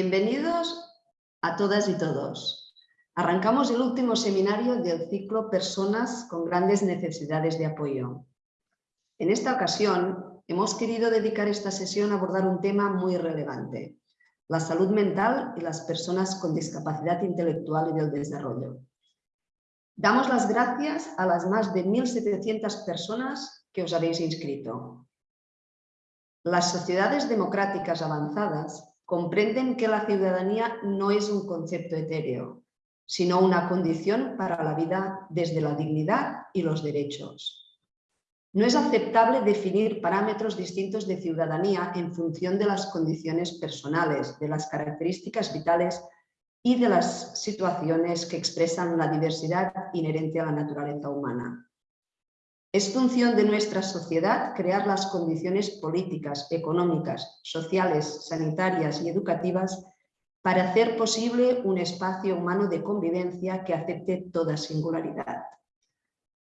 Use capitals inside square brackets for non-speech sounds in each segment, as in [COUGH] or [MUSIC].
Bienvenidos a todas y todos. Arrancamos el último seminario del ciclo Personas con grandes necesidades de apoyo. En esta ocasión hemos querido dedicar esta sesión a abordar un tema muy relevante, la salud mental y las personas con discapacidad intelectual y del desarrollo. Damos las gracias a las más de 1.700 personas que os habéis inscrito. Las sociedades democráticas avanzadas comprenden que la ciudadanía no es un concepto etéreo, sino una condición para la vida desde la dignidad y los derechos. No es aceptable definir parámetros distintos de ciudadanía en función de las condiciones personales, de las características vitales y de las situaciones que expresan la diversidad inherente a la naturaleza humana. Es función de nuestra sociedad crear las condiciones políticas, económicas, sociales, sanitarias y educativas para hacer posible un espacio humano de convivencia que acepte toda singularidad.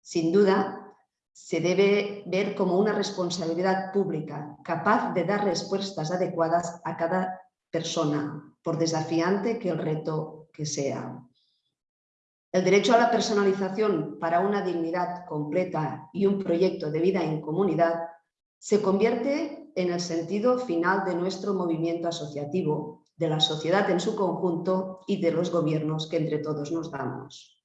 Sin duda, se debe ver como una responsabilidad pública capaz de dar respuestas adecuadas a cada persona, por desafiante que el reto que sea. El derecho a la personalización para una dignidad completa y un proyecto de vida en comunidad se convierte en el sentido final de nuestro movimiento asociativo, de la sociedad en su conjunto y de los gobiernos que entre todos nos damos.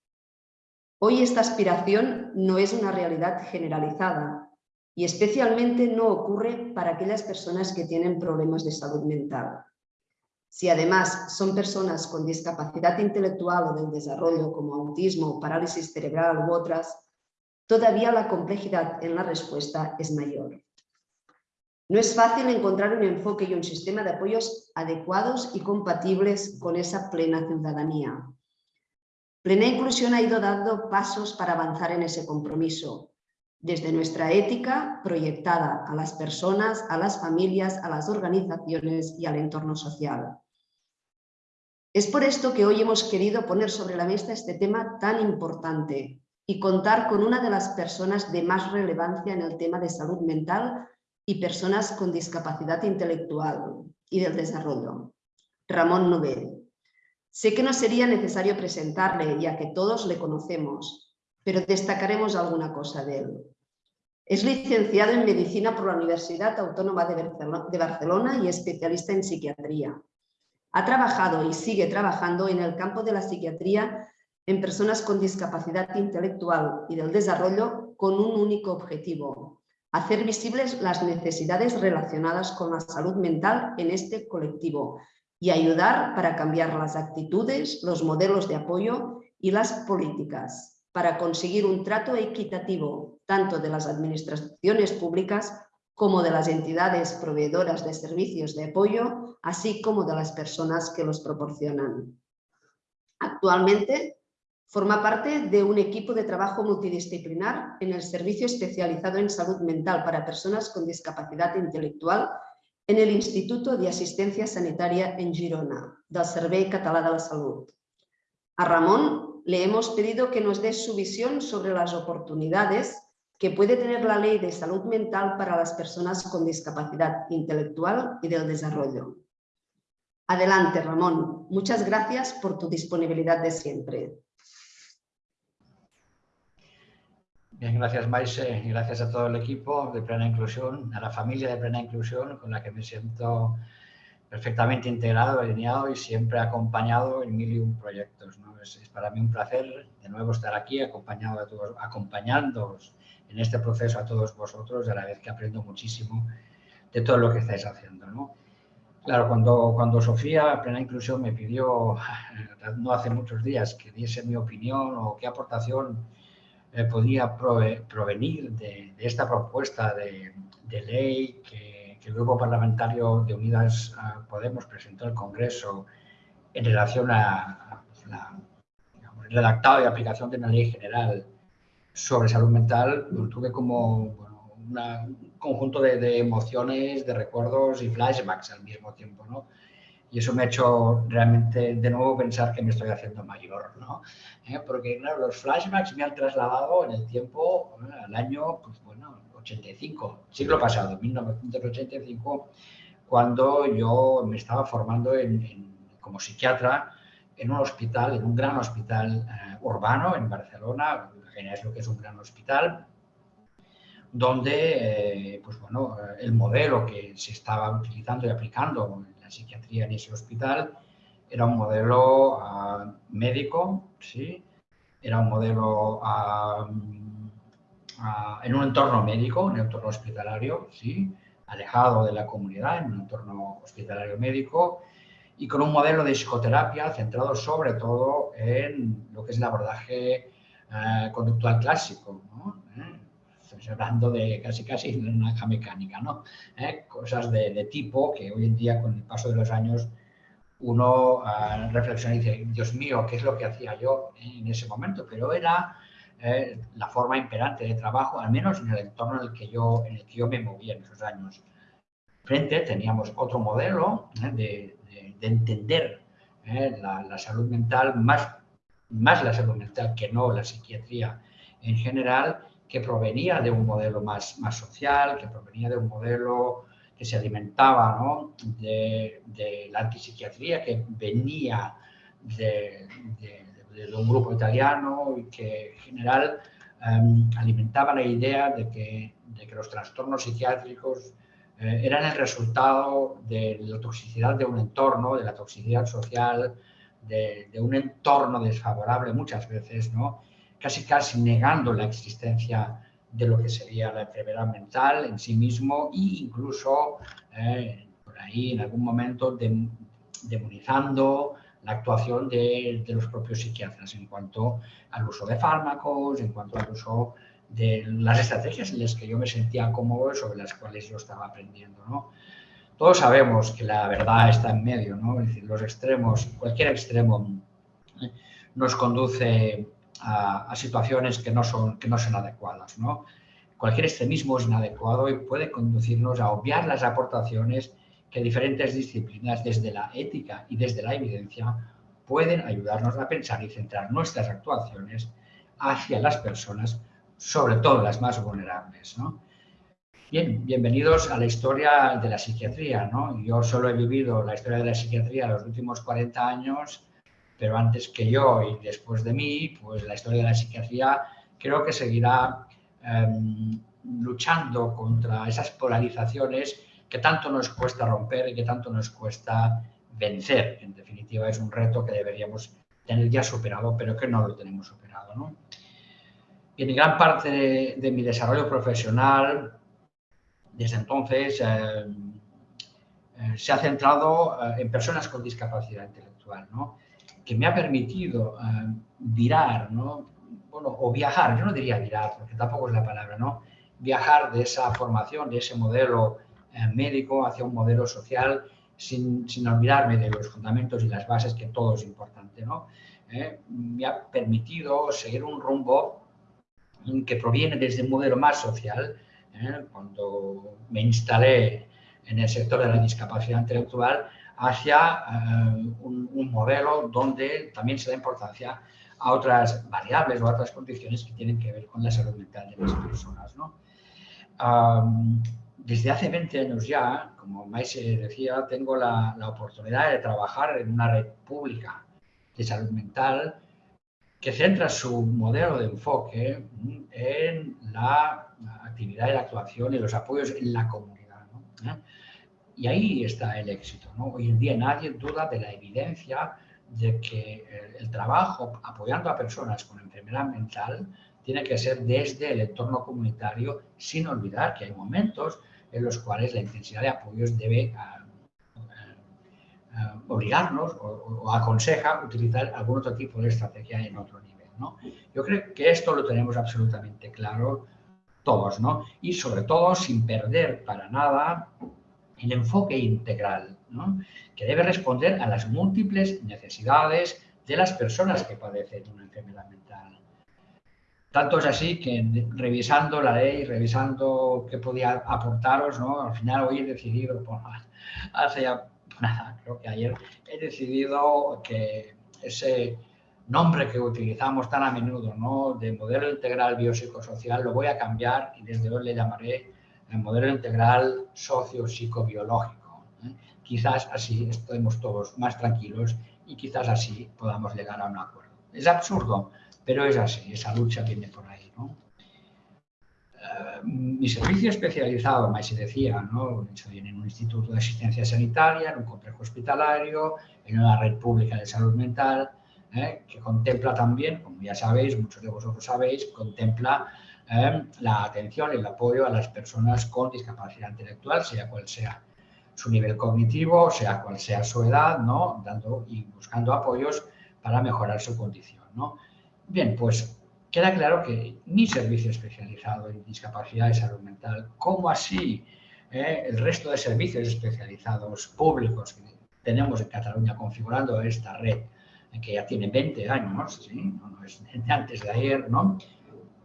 Hoy esta aspiración no es una realidad generalizada y especialmente no ocurre para aquellas personas que tienen problemas de salud mental. Si además son personas con discapacidad intelectual o del desarrollo como autismo, parálisis cerebral u otras, todavía la complejidad en la respuesta es mayor. No es fácil encontrar un enfoque y un sistema de apoyos adecuados y compatibles con esa plena ciudadanía. Plena Inclusión ha ido dando pasos para avanzar en ese compromiso, desde nuestra ética proyectada a las personas, a las familias, a las organizaciones y al entorno social. Es por esto que hoy hemos querido poner sobre la mesa este tema tan importante y contar con una de las personas de más relevancia en el tema de salud mental y personas con discapacidad intelectual y del desarrollo, Ramón Nobel. Sé que no sería necesario presentarle, ya que todos le conocemos, pero destacaremos alguna cosa de él. Es licenciado en Medicina por la Universidad Autónoma de Barcelona y especialista en psiquiatría. Ha trabajado y sigue trabajando en el campo de la psiquiatría en personas con discapacidad intelectual y del desarrollo con un único objetivo, hacer visibles las necesidades relacionadas con la salud mental en este colectivo y ayudar para cambiar las actitudes, los modelos de apoyo y las políticas para conseguir un trato equitativo tanto de las administraciones públicas como de las entidades proveedoras de servicios de apoyo, así como de las personas que los proporcionan. Actualmente forma parte de un equipo de trabajo multidisciplinar en el Servicio Especializado en Salud Mental para Personas con Discapacidad Intelectual en el Instituto de Asistencia Sanitaria en Girona, del Servei Català de la Salud. A Ramón le hemos pedido que nos dé su visión sobre las oportunidades que puede tener la Ley de Salud Mental para las personas con discapacidad intelectual y del desarrollo. Adelante, Ramón. Muchas gracias por tu disponibilidad de siempre. Bien, gracias Maise y gracias a todo el equipo de Plena Inclusión, a la familia de Plena Inclusión con la que me siento perfectamente integrado, alineado y siempre acompañado en mil y un proyectos. Es, para mí un placer de nuevo estar aquí acompañado a todos, acompañándoos en este proceso a todos vosotros, a la vez que aprendo muchísimo de todo lo que estáis haciendo. ¿no? Claro, cuando, cuando Sofía, Plena Inclusión, me pidió, [LAUGHS] no hace muchos días, que diese mi opinión o qué aportación eh, podía provenir de, esta propuesta de, de ley que que el Grupo Parlamentario de Unidas Podemos presentó al Congreso en relación a, la, redactado y aplicación de una ley general sobre salud mental, tuve como un conjunto de, emociones, de recuerdos y flashbacks al mismo tiempo, ¿no? Y eso me ha hecho realmente de nuevo pensar que me estoy haciendo mayor, ¿no? ¿Eh? Porque, claro, los flashbacks me han trasladado en el tiempo, al año, pues bueno, 85, siglo pasado, 1985, cuando yo me estaba formando como psiquiatra en un hospital, en un gran hospital eh, urbano en Barcelona, es lo que es un gran hospital, donde eh, pues bueno, el modelo que se estaba utilizando y aplicando en la psiquiatría en ese hospital era un modelo ah, médico, ¿sí? era un modelo ah, ah, en un entorno médico, en un entorno hospitalario, ¿sí? alejado de la comunidad, en un entorno hospitalario médico, y con un modelo de psicoterapia centrado sobre todo en lo que es el abordaje eh, conductual clásico. ¿no? ¿Eh? Estamos hablando de casi casi una mecánica, ¿no? ¿Eh? cosas de, tipo que hoy en día con el paso de los años uno reflexiona y dice, Dios mío, ¿qué es lo que hacía yo en ese momento? Pero era la forma imperante de trabajo, al menos en el entorno en el que yo, en el que yo me movía en esos años. Frente teníamos otro modelo de, de entender ¿eh? la, salud mental, más, más la salud mental que no la psiquiatría en general, que provenía de un modelo más, más social, que provenía de un modelo que se alimentaba ¿no? de, de, la antipsiquiatría, que venía de, de, un grupo italiano y que en general em, alimentaba la idea de que, de que los trastornos psiquiátricos eh, eran el resultado de la toxicidad de un entorno, de la toxicidad social, de, un entorno desfavorable muchas veces, ¿no? casi casi negando la existencia de lo que sería la enfermedad mental en sí mismo e incluso eh, por ahí en algún momento demonizando la actuación de, de, los propios psiquiatras en cuanto al uso de fármacos, en cuanto al uso de las estrategias en las que yo me sentía cómodo y sobre las cuales yo estaba aprendiendo. ¿no? Todos sabemos que la verdad está en medio, ¿no? es decir, los extremos, cualquier extremo ¿eh? nos conduce a, situaciones que no, son, que no son adecuadas. ¿no? Cualquier extremismo es inadecuado y puede conducirnos a obviar las aportaciones que diferentes disciplinas, desde la ética y desde la evidencia, pueden ayudarnos a pensar y centrar nuestras actuaciones hacia las personas sobre todo las más vulnerables. ¿no? Bien, bienvenidos a la historia de la psiquiatría. ¿no? Yo solo he vivido la historia de la psiquiatría los últimos 40 años, pero antes que yo y después de mí, pues la historia de la psiquiatría creo que seguirá em, luchando contra esas polarizaciones que tanto nos cuesta romper y que tanto nos cuesta vencer. En definitiva, es un reto que deberíamos tener ya superado, pero que no lo tenemos superado. ¿no? En gran parte de, mi desarrollo profesional, desde entonces, eh, eh, se ha centrado eh, en personas con discapacidad intelectual, ¿no? que me ha permitido virar, ¿no? bueno, o viajar, yo no diría virar, porque tampoco es la palabra, ¿no? viajar de esa formación, de ese modelo médico hacia un modelo social, sin, sin, olvidarme de los fundamentos y las bases, que todo es importante. ¿no? me ha permitido seguir un rumbo que proviene desde un modelo más social. ¿eh? Cuando me instalé en el sector de la discapacidad intelectual, hacia eh, un, modelo donde también se da importancia a otras variables o a otras condiciones que tienen que ver con la salud mental de las personas. desde hace 20 años ya, como Maise decía, tengo la, la oportunidad de trabajar en una red pública de salud mental que centra su modelo de enfoque en la actividad y la actuación y los apoyos en la comunidad. ¿Eh? Y ahí está el éxito. Hoy en día nadie duda de la evidencia de que el, trabajo apoyando a personas con enfermedad mental tiene que ser desde el entorno comunitario, sin olvidar que hay momentos en los cuales la intensidad de apoyos debe eh, obligarnos o, aconseja utilizar algún otro tipo de estrategia en otro nivel. ¿no? Yo creo que esto lo tenemos absolutamente claro todos, ¿no? Y sobre todo sin perder para nada el enfoque integral, ¿no? que debe responder a las múltiples necesidades de las personas que padecen una enfermedad mental. Tanto es así que revisando la ley, revisando qué podía aportaros, ¿no? al final hoy he decidido, [LAUGHS] pues, hace ya nada, creo que ayer he decidido que ese nombre que utilizamos tan a menudo, ¿no? de modelo integral biopsicosocial, lo voy a cambiar y desde hoy le llamaré el modelo integral socio-psicobiológico. ¿eh? Quizás así estemos todos más tranquilos y quizás así podamos llegar a un acuerdo. Es absurdo, pero es así, esa lucha viene por ahí. ¿no? Eh, mi servicio especializado, más se decía, ¿no? estoy en un instituto de asistencia sanitaria, en un complejo hospitalario, en una red pública de salud mental, ¿eh? que contempla también, como ya sabéis, muchos de vosotros sabéis, contempla ¿eh? la atención el apoyo a las personas con discapacidad intelectual, sea cual sea su nivel cognitivo, sea cual sea su edad, ¿no? Dando y buscando apoyos para mejorar su condición, ¿no? Bien, pues queda claro que mi servicio especializado en discapacidad y salud mental, como así ¿eh? el resto de servicios especializados públicos que tenemos en Cataluña configurando esta red, que ya tiene 20 años, ¿sí? no, es antes de ayer, ¿no?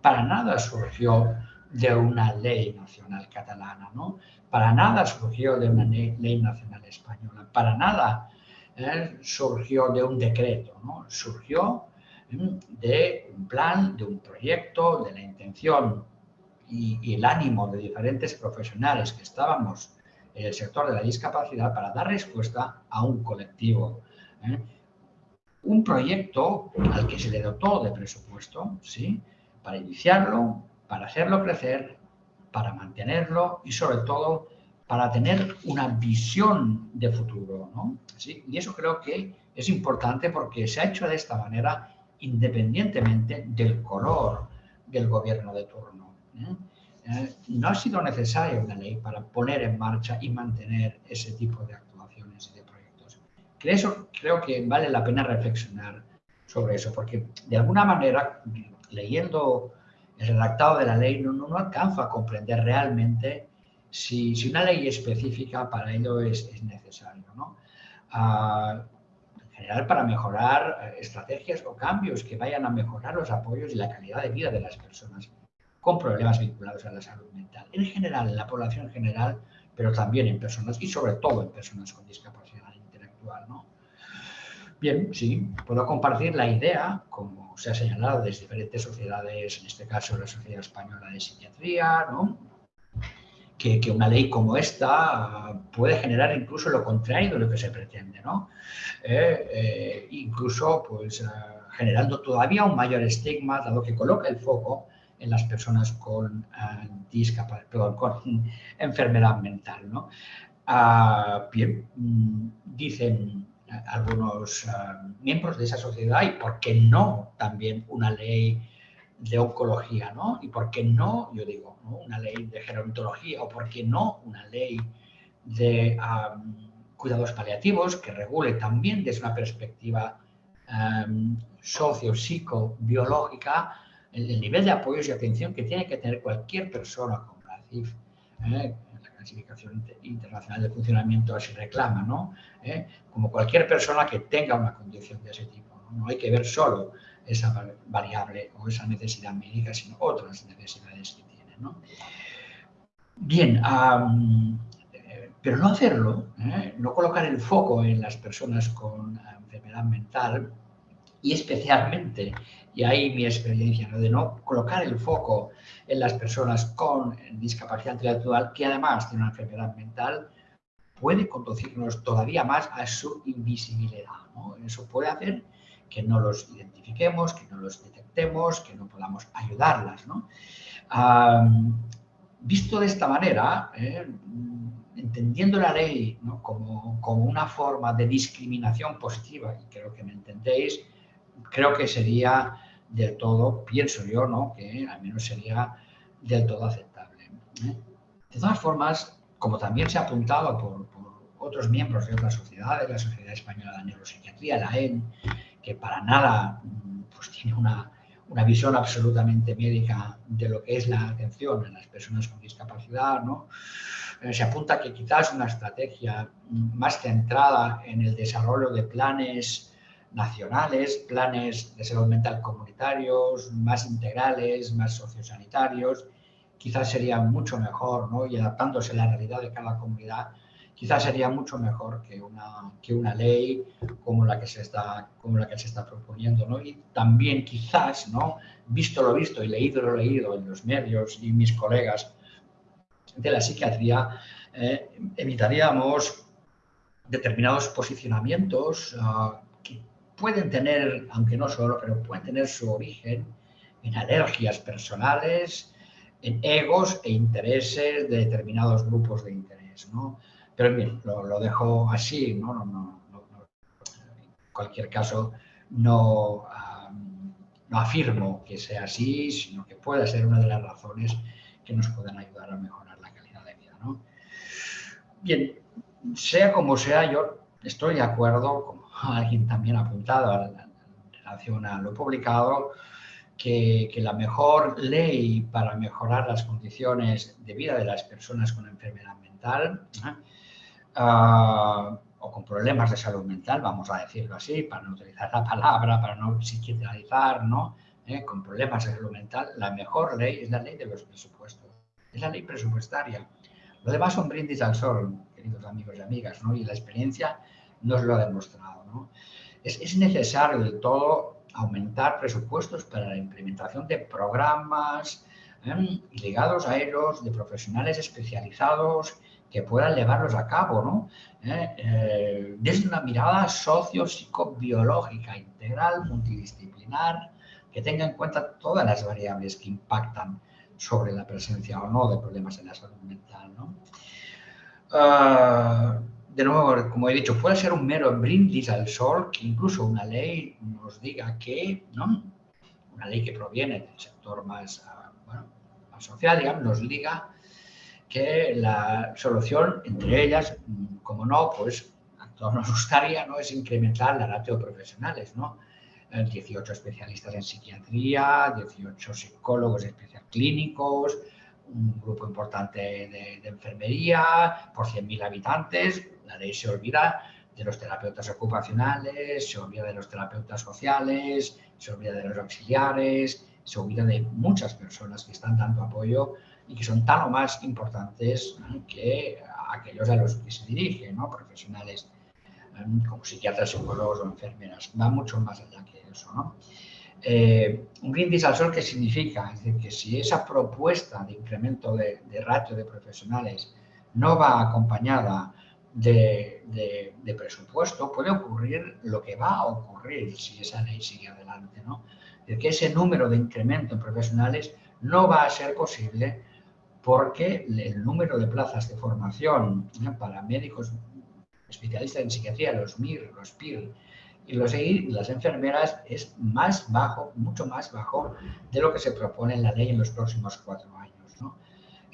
para nada surgió de una ley nacional catalana, ¿no? Para nada surgió de una ley nacional española, para nada ¿eh? surgió de un decreto, ¿no? Surgió de un plan, de un proyecto, de la intención y, el ánimo de diferentes profesionales que estábamos en el sector de la discapacidad para dar respuesta a un colectivo. ¿eh? Un proyecto al que se le dotó de presupuesto, ¿sí? para iniciarlo, para hacerlo crecer, para mantenerlo y sobre todo para tener una visión de futuro. ¿no? Y eso creo que es importante porque se ha hecho de esta manera independientemente del color del gobierno de turno. ¿eh? Eh, no ha sido necesaria una ley para poner en marcha y mantener ese tipo de actuaciones y de proyectos. Creo, creo que vale la pena reflexionar sobre eso, porque de alguna manera leyendo el redactado de la ley no, no, alcanza a comprender realmente si, si, una ley específica para ello es, es necesario. ¿no? Ah, general, para mejorar estrategias o cambios que vayan a mejorar los apoyos y la calidad de vida de las personas con problemas vinculados a la salud mental. En general, en la población general, pero también en personas y sobre todo en personas con discapacidad intelectual. ¿no? Bien, sí, puedo compartir la idea, como se ha señalado desde diferentes sociedades, en este caso la Sociedad Española de Psiquiatría, ¿no? Que, una ley como esta puede generar incluso lo contrario de lo que se pretende, ¿no? Eh, eh, incluso pues, eh, generando todavía un mayor estigma, dado que coloca el foco en las personas con, perdón, con [LAUGHS] enfermedad mental. ¿no? Ah, bien, mm, dicen algunos ah, miembros de esa sociedad y por qué no también una ley de oncología, ¿no? Y por qué no, yo digo, una ley de gerontología o por qué no una ley de cuidados paliativos que regule también desde una perspectiva socio-psico-biológica el, nivel de apoyos y atención que tiene que tener cualquier persona con la CIF, ¿eh? clasificación internacional de funcionamiento así reclama, ¿no? ¿Eh? Como cualquier persona que tenga una condición de ese tipo. ¿no? hay que ver solo esa variable o esa necesidad médica, sino otras necesidades que tiene. ¿no? Bien, eh, pero no hacerlo, ¿eh? no colocar el foco en las personas con enfermedad mental y especialmente y ahí mi experiencia, de no colocar el foco en las personas con discapacidad intelectual, que además tienen una enfermedad mental, puede conducirnos todavía más a su invisibilidad. Eso puede hacer que no los identifiquemos, que no los detectemos, que no podamos ayudarlas. visto de esta manera, ¿eh? entendiendo la ley como, como, una forma de discriminación positiva, y creo que me entendéis, creo que sería del todo, pienso yo, ¿no? que al menos sería del todo aceptable. ¿eh? De todas formas, como también se ha apuntado por, otros miembros de otras sociedades, la Sociedad Española de Neuropsiquiatría, la EN, que para nada pues, tiene una, una visión absolutamente médica de lo que es la atención a las personas con discapacidad, ¿no? Eh, se apunta que quizás una estrategia más centrada en el desarrollo de planes nacionales, planes de salud mental comunitarios, más integrales, más sociosanitarios, quizás sería mucho mejor, ¿no? y adaptándose a la realidad de cada comunidad, quizás sería mucho mejor que una, que una ley como la que se está, como la que se está proponiendo. ¿no? Y también quizás, ¿no? visto lo visto y leído lo leído en los medios y mis colegas de la psiquiatría, eh, evitaríamos determinados posicionamientos ah, que pueden tener, aunque no solo, pero pueden tener su origen en alergias personales, en egos e intereses de determinados grupos de interés. ¿no? Pero bien, lo, dejo así, ¿no? No, no, en cualquier caso, no, no afirmo que sea así, sino que puede ser una de las razones que nos pueden ayudar a mejorar la calidad de vida. ¿no? Bien, sea como sea, yo estoy de acuerdo, como alguien también ha apuntado en relación a lo publicado, que, la mejor ley para mejorar las condiciones de vida de las personas con enfermedad mental ah, o con problemas de salud mental, vamos a decirlo así, para no utilizar la palabra, para no psiquiatrizar, ¿no? ¿Eh? con problemas de salud mental, la mejor ley es la ley de los presupuestos, es la ley presupuestaria. Lo demás son brindis al sol, queridos amigos y amigas, ¿no? y la experiencia nos lo ha demostrado. ¿no? Es, es necesario del todo aumentar presupuestos para la implementación de programas ¿eh? ligados a ellos, de profesionales especializados que puedan llevarlos a cabo, ¿no? ¿Eh? Eh, desde una mirada socio-psicobiológica integral, multidisciplinar, que tenga en cuenta todas las variables que impactan sobre la presencia o no de problemas en la salud mental. ¿no? Ah, de nuevo, como he dicho, puede ser un mero brindis al sol que incluso una ley nos diga que, ¿no? una ley que proviene del sector más, ah, bueno, más social, digamos, nos diga que la solución, entre ellas, como no, pues a todos nos gustaría, ¿no? es incrementar la ratio de profesionales, ¿no? 18 especialistas en psiquiatría, 18 psicólogos especialistas clínicos, un grupo importante de, de enfermería por 100.000 habitantes, la ley se olvida de los terapeutas ocupacionales, se olvida de los terapeutas sociales, se olvida de los auxiliares, se olvida de muchas personas que están dando apoyo y que son tan o más importantes que aquellos a los que se dirigen, ¿no? profesionales em, como psiquiatras, psicólogos o enfermeras. Va mucho más allá que eso. ¿no? Eh, un brindis al sol, ¿qué significa? Es decir, que si esa propuesta de incremento de, ratio de profesionales no va acompañada de, presupuesto, puede ocurrir lo que va a ocurrir si esa ley sigue adelante, ¿no? De que ese número de incremento en profesionales no va a ser posible porque el número de plazas de formación para médicos especialistas en psiquiatría, los MIR, los PIR y los EIR, las enfermeras, es más bajo, mucho más bajo de lo que se propone en la ley en los próximos cuatro años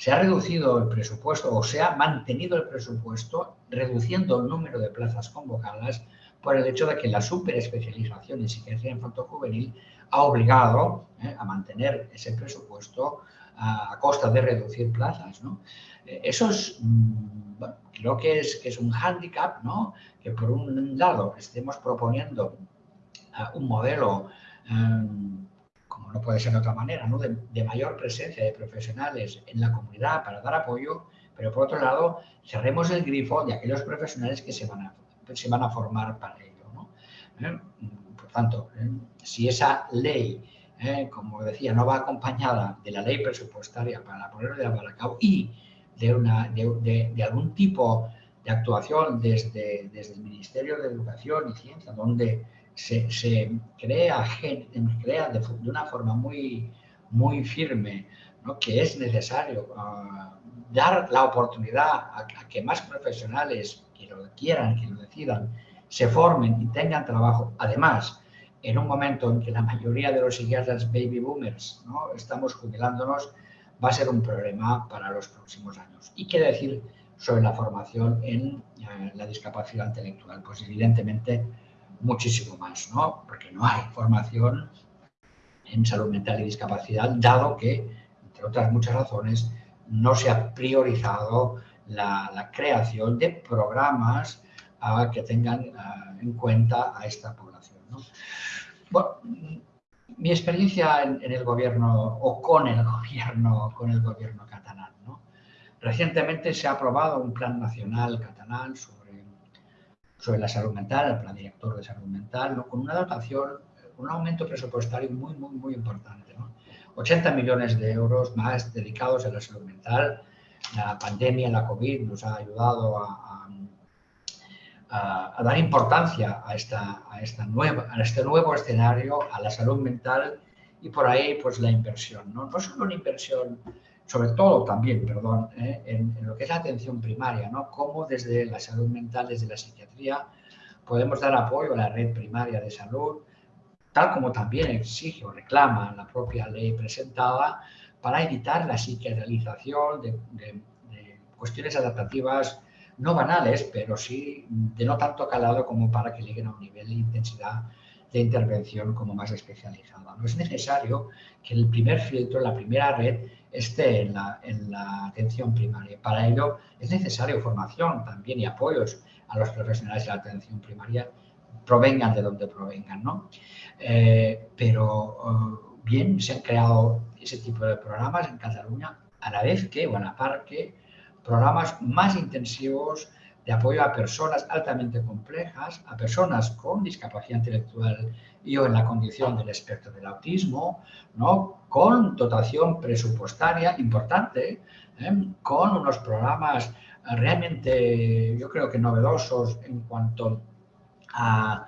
se ha reducido el presupuesto o se ha mantenido el presupuesto reduciendo el número de plazas convocadas por el hecho de que la superespecialización en psiquiatría infanto-juvenil ha obligado eh, a mantener ese presupuesto a, costa de reducir plazas. Eh, eso es, mm, creo que es, que es un hándicap, ¿no? que por un lado estemos proponiendo eh, un modelo no puede ser de otra manera, ¿no? de, mayor presencia de profesionales en la comunidad para dar apoyo, pero por otro lado cerremos el grifo de aquellos profesionales que se van a, se van a formar para ello. ¿no? Por tanto, si esa ley, ¿eh? como decía, no va acompañada de la ley presupuestaria para ponerlo de la cabo y de, una, de, de, algún tipo de actuación desde, desde el Ministerio de Educación y Ciencia, donde se, crea, crea de, una forma muy, muy firme que es necesario ah, dar la oportunidad a, que más profesionales que lo quieran, que lo decidan, se formen y tengan trabajo. Además, en un momento en que la mayoría de los psiquiatras baby boomers estamos jubilándonos, va a ser un problema para los próximos años. ¿Y qué decir sobre la formación en eh, la discapacidad intelectual? Pues evidentemente muchísimo más, ¿no? Porque no hay formación en salud mental y discapacidad, dado que, entre otras muchas razones, no se ha priorizado la, creación de programas ah, que tengan ah, en cuenta a esta población. Bueno, mi experiencia en, el gobierno o con el [LAUGHS] gobierno, con el gobierno catalán. ¿no? Recientemente se ha aprobado un plan nacional catalán sobre sobre la salud mental, el plan director de salud mental, con una dotación, un aumento presupuestario muy, muy, muy importante. 80 millones de euros más dedicados a la salud mental. La pandemia, la COVID, nos ha ayudado a, a, dar importancia a, esta, a, esta nueva, a este nuevo escenario, a la salud mental y por ahí pues la inversión. No, no solo una inversión, sobre todo también, perdón, ¿eh? en, lo que es la atención primaria, ¿no? cómo desde la salud mental, desde la psiquiatría, podemos dar apoyo a la red primaria de salud, tal como también exige o reclama la propia ley presentada, para evitar la psiquiatrización de, de cuestiones adaptativas no banales, pero sí de no tanto calado como para que lleguen a un nivel de intensidad de intervención como más especializada. No es necesario que el primer filtro, la primera red, esté en la, en la atención primaria. Para ello es necesario formación también y apoyos a los profesionales de la atención primaria, provengan de donde provengan. ¿no? Eh, pero eh, bien, se han creado ese tipo de programas en Cataluña, a la vez que, o a programas más intensivos de apoyo a personas altamente complejas, a personas con discapacidad intelectual y o en la condición del espectro del autismo, ¿no? con dotación presupuestaria importante, ¿eh? con unos programas realmente, yo creo que novedosos en cuanto a,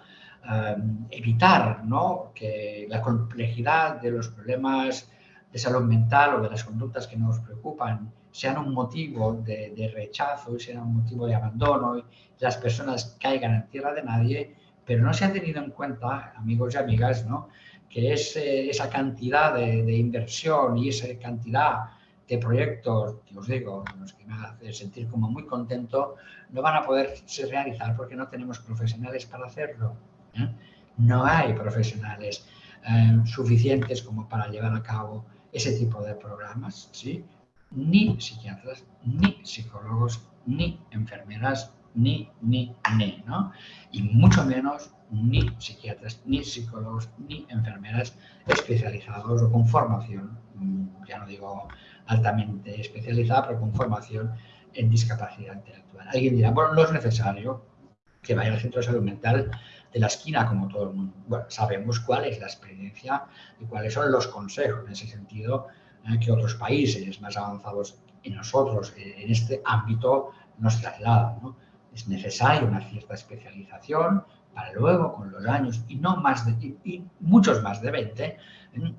evitar ¿no? que la complejidad de los problemas de salud mental o de las conductas que nos preocupan sean un motivo de, rechazo y sean un motivo de abandono y las personas caigan en tierra de nadie, pero no se ha tenido en cuenta, amigos y amigas, ¿no? que es, esa cantidad de, inversión y esa cantidad de proyectos, que os digo, los que me hacen sentir como muy contento, no van a poder se realizar porque no tenemos profesionales para hacerlo. ¿eh? No hay profesionales eh, suficientes como para llevar a cabo ese tipo de programas, ¿sí? Ni psiquiatras, ni psicólogos, ni enfermeras, ni, ni, ni, ¿no? Y mucho menos ni psiquiatras, ni psicólogos, ni enfermeras especializados o con formación, mm, ya no digo altamente especializada, pero con formación en discapacidad intelectual. Alguien dirá, bueno, no es necesario que vaya al centro de salud mental de la esquina como todo el mundo. Bueno, sabemos cuál es la experiencia y cuáles son los consejos en ese sentido ¿eh? que otros países más avanzados en nosotros, eh, en este ámbito, nos trasladan. Es necesaria una cierta especialización para luego, con los años, y, no más de, y, muchos más de 20, ¿eh?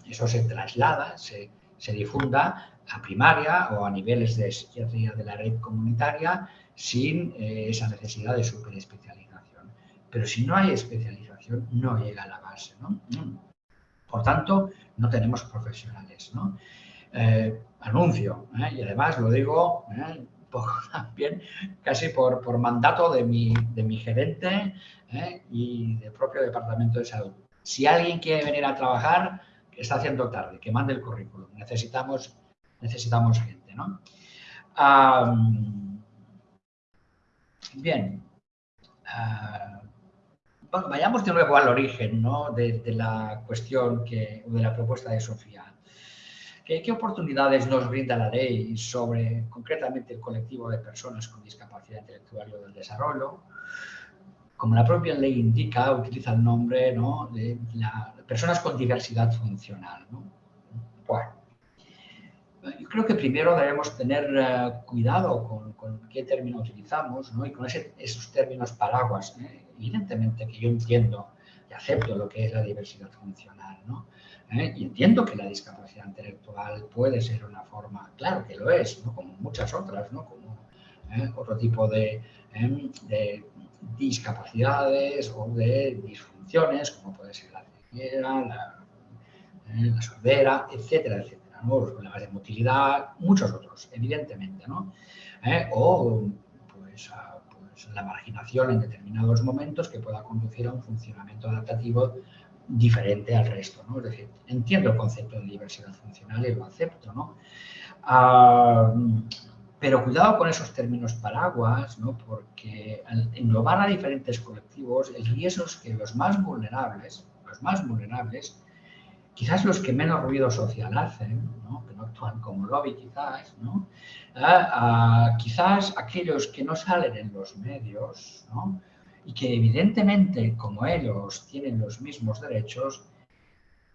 eso se traslada, se, se difunda a primaria o a niveles de psiquiatría de la red comunitaria sin esa necesidad de superespecialización. Pero si no hay especialización, no llega a la base. ¿no? Por tanto, no tenemos profesionales. ¿no? Eh, anuncio. ¿eh? Y además lo digo ¿eh? [LAUGHS] también casi por, por, mandato de mi, de mi gerente y del propio departamento de salud. Si alguien quiere venir a trabajar, está haciendo tarde, que mande el currículum. Necesitamos, necesitamos gente. ¿no? bien. Ah, bueno, vayamos de nuevo al origen ¿no? de, de, la cuestión que, de la propuesta de Sofía. ¿Qué, oportunidades nos brinda la ley sobre concretamente el colectivo de personas con discapacidad intelectual o del desarrollo? Como la propia ley indica, utiliza el nombre de personas con diversidad funcional. Bueno, yo creo que primero debemos tener eh, cuidado con, qué término utilizamos y con esos términos paraguas. ¿eh? Evidentemente que yo entiendo y acepto lo que es la diversidad funcional. ¿no? ¿Eh? Y entiendo que la discapacidad intelectual puede ser una forma, claro que lo es, como muchas otras, ¿no? como ¿eh? otro tipo de, ¿eh? de, discapacidades o de disfunciones, como puede ser la ceguera, la, sordera, etcétera, etcétera. ¿no? Los problemas de motilidad, muchos otros, evidentemente. ¿no? O pues, pues, la marginación en determinados momentos que pueda conducir a un funcionamiento adaptativo diferente al resto, ¿no? Es decir, entiendo el concepto de diversidad funcional y lo acepto, ¿no? Ah, pero cuidado con esos términos paraguas, ¿no? Porque al englobar a diferentes colectivos, el riesgo es que los más vulnerables, los más vulnerables, quizás los que menos ruido social hacen, ¿no? que no actúan como lobby quizás, ¿no? Ah, ah, quizás aquellos que no salen en los medios, ¿no? Y que evidentemente, como ellos tienen los mismos derechos,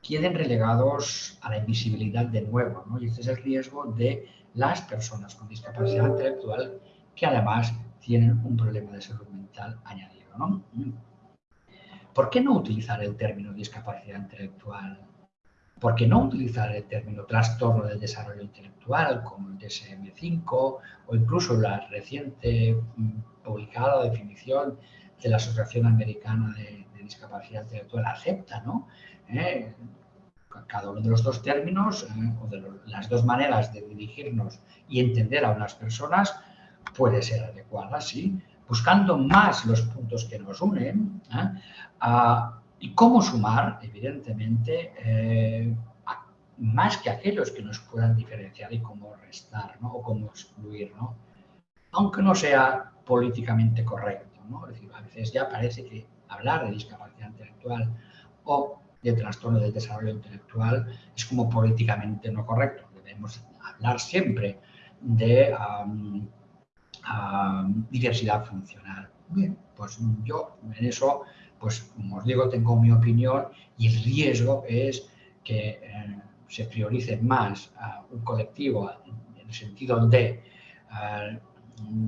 queden relegados a la invisibilidad de nuevo. ¿no? Y este es el riesgo de las personas con discapacidad intelectual que además tienen un problema de salud mental añadido. ¿no? ¿Por qué no utilizar el término discapacidad intelectual? ¿Por qué no utilizar el término trastorno del desarrollo intelectual como el DSM-5 o incluso la reciente mm, publicada definición de la Asociación Americana de, Discapacidad Intelectual acepta, ¿no? Eh, cada uno de los dos términos eh, o de las dos maneras de dirigirnos y entender a unas personas puede ser adecuada, sí, buscando más los puntos que nos unen ¿eh? y cómo sumar, evidentemente, más que aquellos que nos puedan diferenciar y cómo restar ¿no? o cómo excluir, ¿no? aunque no sea políticamente correcto. Es decir, a veces ya parece que hablar de discapacidad intelectual o de trastorno del desarrollo intelectual es como políticamente no correcto. Debemos hablar siempre de diversidad funcional. Bien, pues yo en eso, pues como os digo, tengo mi opinión y el riesgo es que eh, se priorice más a un colectivo en el sentido de eh,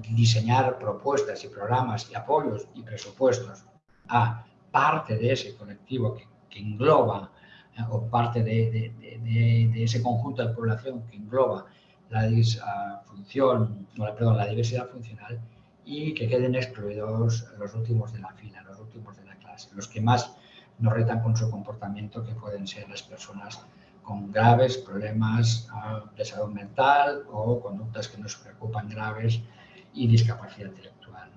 diseñar propuestas y programas y apoyos y presupuestos a parte de ese colectivo que, engloba eh, o parte de, de, ese conjunto de población que engloba la disfunción, perdón, la diversidad funcional y que queden excluidos los últimos de la fila, los últimos de la clase, los que más nos retan con su comportamiento, que pueden ser las personas con graves problemas ah, de salud mental o conductas que nos preocupan graves y discapacidad intelectual.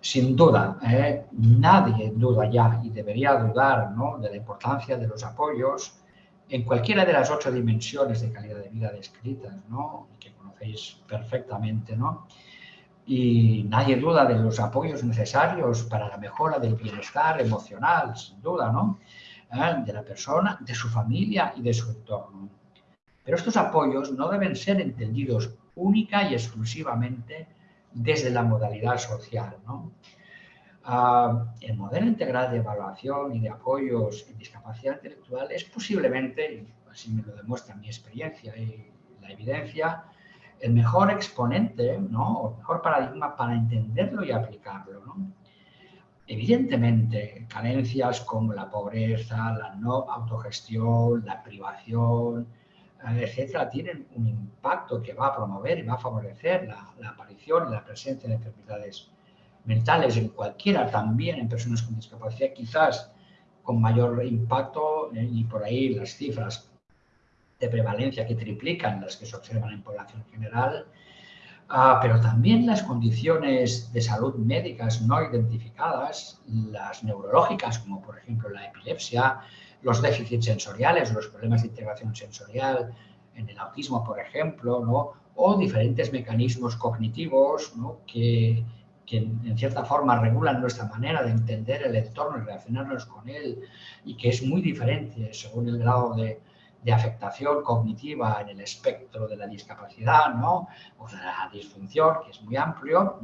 Sin duda, ¿eh? nadie duda ya y debería dudar ¿no? de la importancia de los apoyos en cualquiera de las ocho dimensiones de calidad de vida descritas, ¿no? que conocéis perfectamente, ¿no? y nadie duda de los apoyos necesarios para la mejora del bienestar emocional, sin duda, ¿no? ¿Eh? de la persona, de su familia y de su entorno. Pero estos apoyos no deben ser entendidos única y exclusivamente desde la modalidad social. ¿no? Ah, el modelo integral de evaluación y de apoyos en discapacidad intelectual es posiblemente, así me lo demuestra mi experiencia y la evidencia, el mejor exponente, ¿no? el mejor paradigma para entenderlo y aplicarlo. Evidentemente, carencias como la pobreza, la no autogestión, la privación, etcétera, tienen un impacto que va a promover y va a favorecer la, la aparición y la presencia de enfermedades mentales en cualquiera, también en personas con discapacidad, quizás con mayor impacto eh, y por ahí las cifras de prevalencia que triplican las que se observan en población general, ah, pero también las condiciones de salud médicas no identificadas, las neurológicas, como por ejemplo la epilepsia, los déficits sensoriales, los problemas de integración sensorial, en el autismo, por ejemplo, o diferentes mecanismos cognitivos que en cierta forma regulan nuestra manera de entender el entorno y relacionarnos con él y que es muy diferente según el grado de, afectación cognitiva en el espectro de la discapacidad o de la disfunción, que es muy amplio.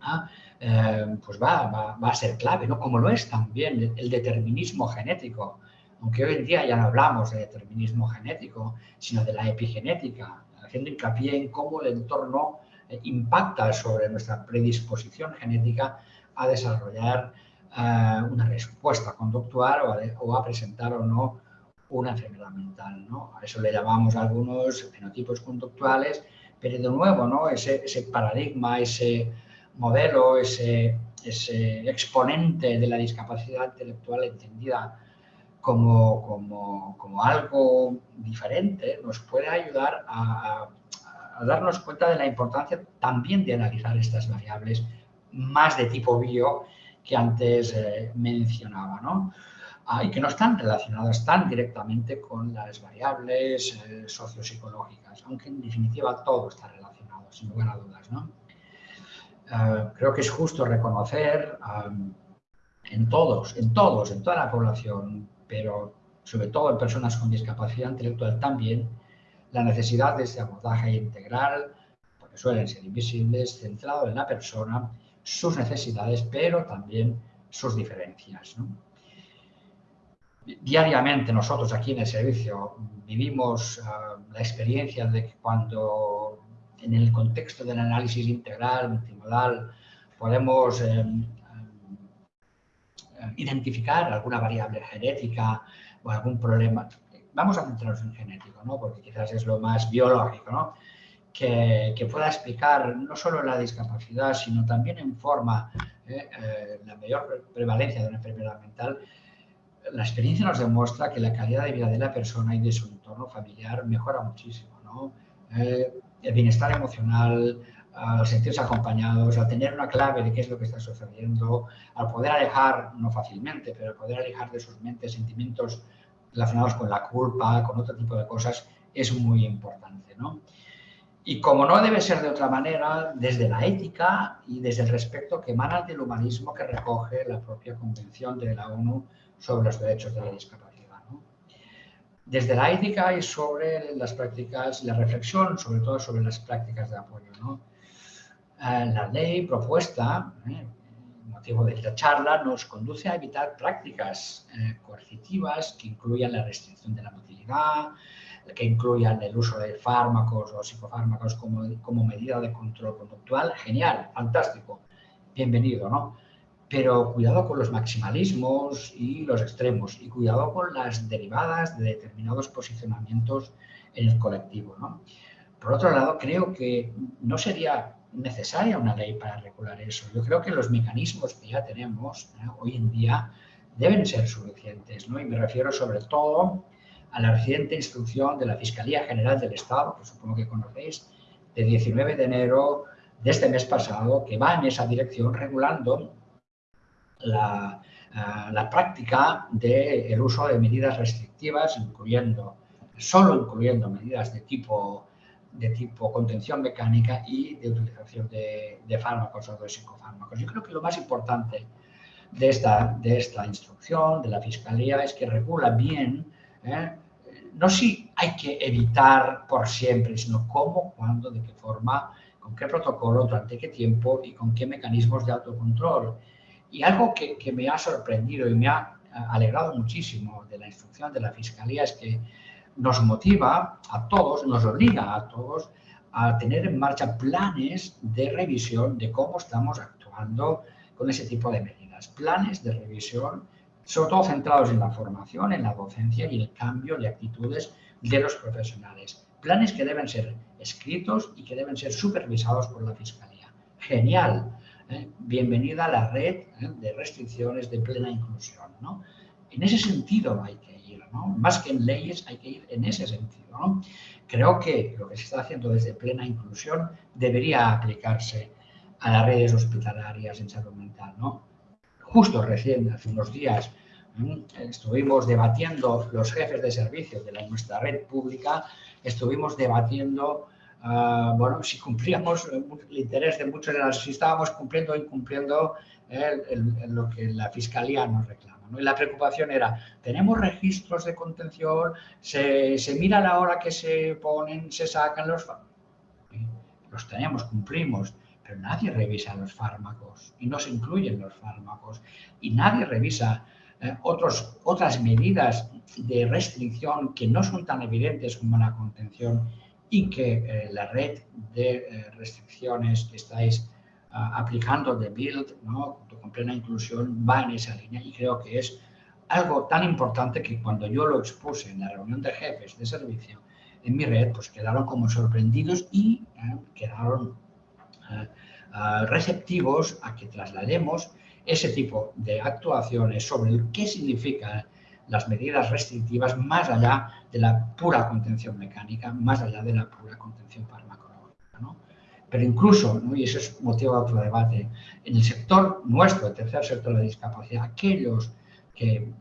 Ah, eh, pues va, va, va, a ser clave, ¿no? como lo es también el determinismo genético, aunque hoy en día ya no hablamos de determinismo genético, sino de la epigenética, haciendo hincapié en cómo el entorno impacta sobre nuestra predisposición genética a desarrollar eh, una respuesta conductual o a, presentar o no una enfermedad mental. ¿no? A eso le llamamos algunos fenotipos conductuales, pero de nuevo ¿no? ese, paradigma, ese modelo, ese, exponente de la discapacidad intelectual entendida como, algo diferente nos puede ayudar a a darnos cuenta de la importancia también de analizar estas variables más de tipo bio que antes eh, mencionaba, ¿no? Ah, y que no están relacionadas tan directamente con las variables eh, sociopsicológicas, aunque en definitiva todo está relacionado, sin lugar a dudas. ¿no? Eh, creo que es justo reconocer en todos, en todos, en toda la población, pero sobre todo en personas con discapacidad intelectual también, la necesidad de ese abordaje integral, porque suelen ser invisibles, centrado en la persona, sus necesidades, pero también sus diferencias. Diariamente nosotros aquí en el servicio vivimos ah, la experiencia de que cuando en el contexto del análisis integral, multimodal, podemos em, eh, identificar alguna variable genética o algún problema. Vamos a centrarnos en genético, ¿no? porque quizás es lo más biológico, ¿no? que, que, pueda explicar no solo la discapacidad, sino también en forma eh, eh, la mayor prevalencia de una enfermedad mental. La experiencia nos demuestra que la calidad de vida de la persona y de su entorno familiar mejora muchísimo. ¿no? El bienestar emocional, al sentirse acompañados, a tener una clave de qué es lo que está sucediendo, al poder alejar, no fácilmente, pero al poder alejar de sus mentes sentimientos relacionados con la culpa, con otro tipo de cosas, es muy importante. ¿no? Y como no debe ser de otra manera, desde la ética y desde el respeto que emana del humanismo que recoge la propia Convención de la ONU sobre los derechos de la discapacidad. Desde la ética y sobre las prácticas, la reflexión sobre todo sobre las prácticas de apoyo. ¿no? Eh, la ley propuesta, eh, motivo de esta charla, nos conduce a evitar prácticas eh, coercitivas que incluyan la restricción de la motilidad, que incluyan el uso de fármacos o psicofármacos como, como medida de control conductual. Genial, fantástico, bienvenido, ¿no? Pero cuidado con los maximalismos y los extremos y cuidado con las derivadas de determinados posicionamientos en el colectivo, ¿no? Por otro lado, creo que no sería necesaria una ley para regular eso. Yo creo que los mecanismos que ya tenemos ¿eh? hoy en día deben ser suficientes, ¿no? Y me refiero sobre todo a la reciente instrucción de la Fiscalía General del Estado, que supongo que conocéis, de 19 de enero de este mes pasado, que va en esa dirección regulando la, uh, la práctica del de uso de medidas restrictivas, incluyendo, solo incluyendo medidas de tipo de tipo contención mecánica y de utilización de, de, fármacos o de psicofármacos. Yo creo que lo más importante de esta, de esta instrucción, de la Fiscalía, es que regula bien, ¿eh? no si hay que evitar por siempre, sino cómo, cuándo, de qué forma, con qué protocolo, durante qué tiempo y con qué mecanismos de autocontrol. Y algo que, me ha sorprendido y me ha alegrado muchísimo de la instrucción de la Fiscalía es que nos motiva a todos, nos obliga a todos a tener en marcha planes de revisión de cómo estamos actuando con ese tipo de medidas. Planes de revisión, sobre todo centrados en la formación, en la docencia y el cambio de actitudes de los profesionales. Planes que deben ser escritos y que deben ser supervisados por la Fiscalía. Genial. ¿Eh? Bienvenida a la red ¿eh? de restricciones de plena inclusión. ¿no? En ese sentido hay que más que en leyes hay que ir en ese sentido. Creo que lo que se está haciendo desde plena inclusión debería aplicarse a las redes hospitalarias en salud mental. ¿no? Justo recién, hace unos días, estuvimos debatiendo los jefes de servicios de la, nuestra red pública, estuvimos debatiendo uh, bueno, si cumplíamos el interés de muchos si estábamos cumpliendo o incumpliendo eh, el, el, lo que la Fiscalía nos reclama. ¿no? Y la preocupación era, tenemos registros de contención, se, se mira la hora que se ponen, se sacan los Los tenemos, cumplimos, pero nadie revisa los fármacos y no se incluyen los fármacos. Y nadie revisa eh, otros, otras medidas de restricción que no son tan evidentes como la contención y que eh, la red de eh, restricciones que estáis aplicando de Build, ¿no? con plena inclusión, va en esa línea y creo que es algo tan importante que cuando yo lo expuse en la reunión de jefes de servicio en mi red, pues quedaron como sorprendidos y eh, quedaron eh, receptivos a que traslademos ese tipo de actuaciones sobre qué significan las medidas restrictivas más allá de la pura contención mecánica, más allá de la pura contención farmacológica. ¿no? Pero incluso, y eso es motivo de otro debate, en el sector nuestro, el tercer sector de discapacidad, aquellos que,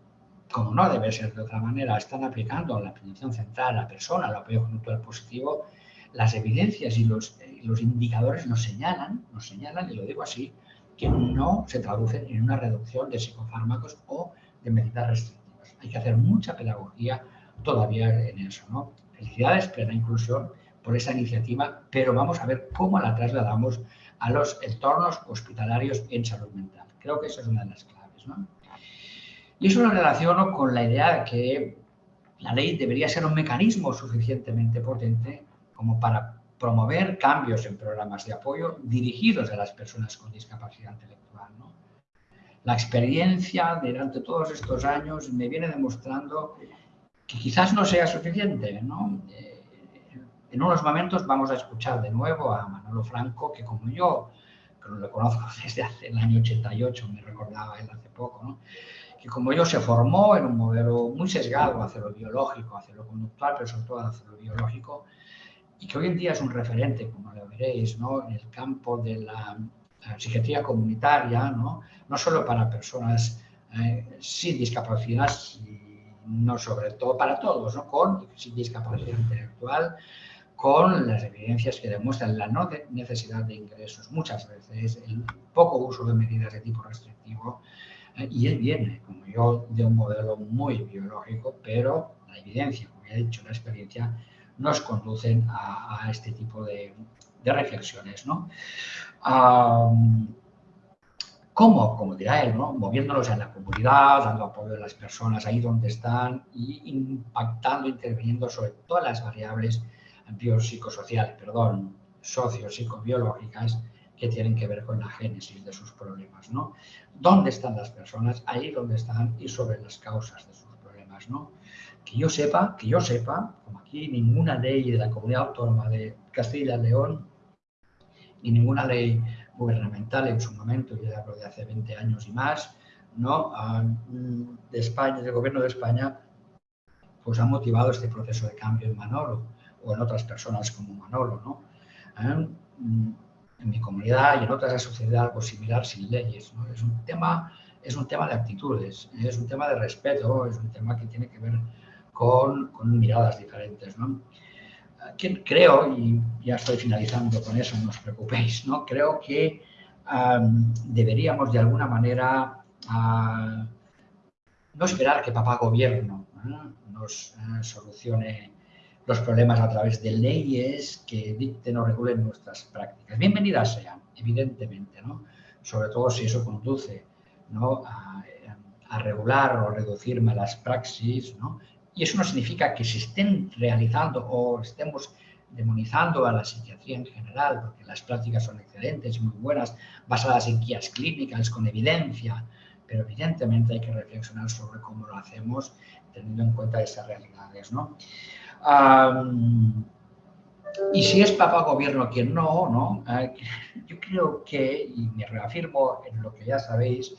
como no debe ser de otra manera, están aplicando la atención central a la persona, el apoyo conductual positivo, las evidencias y los, los indicadores nos señalan, nos señalan, y lo digo así, que no se traducen en una reducción de psicofármacos o de medidas restrictivas. Hay que hacer mucha pedagogía todavía en eso. ¿no? Felicidades, plena inclusión por esa iniciativa, pero vamos a ver cómo la trasladamos a los entornos hospitalarios en salud mental. Creo que esa es una de las claves. ¿no? Y eso lo relaciono con la idea de que la ley debería ser un mecanismo suficientemente potente como para promover cambios en programas de apoyo dirigidos a las personas con discapacidad intelectual. ¿no? La experiencia durante todos estos años me viene demostrando que quizás no sea suficiente. ¿no? Eh, en unos momentos vamos a escuchar de nuevo a Manolo Franco, que como yo, que lo conozco [LAUGHS] desde hace el año 88, me recordaba él hace poco, ¿no? que como yo se formó en un modelo muy sesgado hacia lo biológico, hacia lo conductual, pero sobre todo hacia lo biológico, y que hoy en día es un referente, como lo veréis, ¿no? en el campo de la psiquiatría comunitaria, no, no solo para personas eh, sin discapacidad, no sobre todo para todos, ¿no? con sin discapacidad intelectual, con las evidencias que demuestran la no necesidad de ingresos, muchas veces el poco uso de medidas de tipo restrictivo, eh, y él viene, como yo, de un modelo muy biológico, pero la evidencia, como ya he dicho, la experiencia, nos conducen a, este tipo de, reflexiones. ¿no? ¿Cómo? Como dirá él, ¿no? moviéndonos en la comunidad, dando apoyo a las personas ahí donde están y impactando, interviniendo sobre todas las variables biopsicosociales, perdón, socio-psicobiológicas que tienen que ver con la génesis de sus problemas. ¿no? ¿Dónde están las personas? Ahí donde están y sobre las causas de sus problemas. ¿no? que yo sepa, que yo sepa, como aquí ninguna ley de la comunidad autónoma de Castilla y León, ni ninguna ley gubernamental en su momento, yo hablo de hace 20 años y más, ¿no? Ah, de España, del gobierno de España, pues ha motivado este proceso de cambio en Manolo o en otras personas como Manolo, ¿no? Ah, en mi comunidad y en otras sucedido algo similar sin leyes, ¿no? Es un tema, es un tema de actitudes, es un tema de respeto, es un tema que tiene que ver con, miradas diferentes. ¿no? Creo, y ya estoy finalizando con eso, no os preocupéis, ¿no? creo que deberíamos de alguna manera ah, no esperar que papá gobierno nos eh, solucione los problemas a través de leyes que dicten o regulen nuestras prácticas. Bienvenidas sean, evidentemente, ¿no? sobre todo si eso conduce ¿no? a, a, regular o reducir malas praxis ¿no? Y eso no significa que se estén realizando o estemos demonizando a la psiquiatría en general, porque las prácticas son excelentes, muy buenas, basadas en guías clínicas, con evidencia, pero evidentemente hay que reflexionar sobre cómo lo hacemos teniendo en cuenta esas realidades. ¿no? y si es papá gobierno quien no, ¿no? [LAUGHS] yo creo que, y me reafirmo en lo que ya sabéis,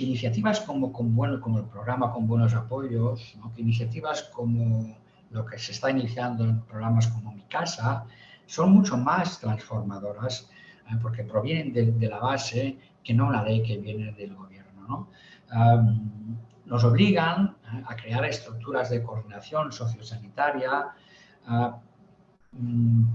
iniciativas como, con como el programa con buenos apoyos, que iniciativas como lo que se está iniciando en programas como Mi Casa, son mucho más transformadoras eh, porque provienen de, la base que no la ley que viene del gobierno. nos obligan eh, a crear estructuras de coordinación sociosanitaria,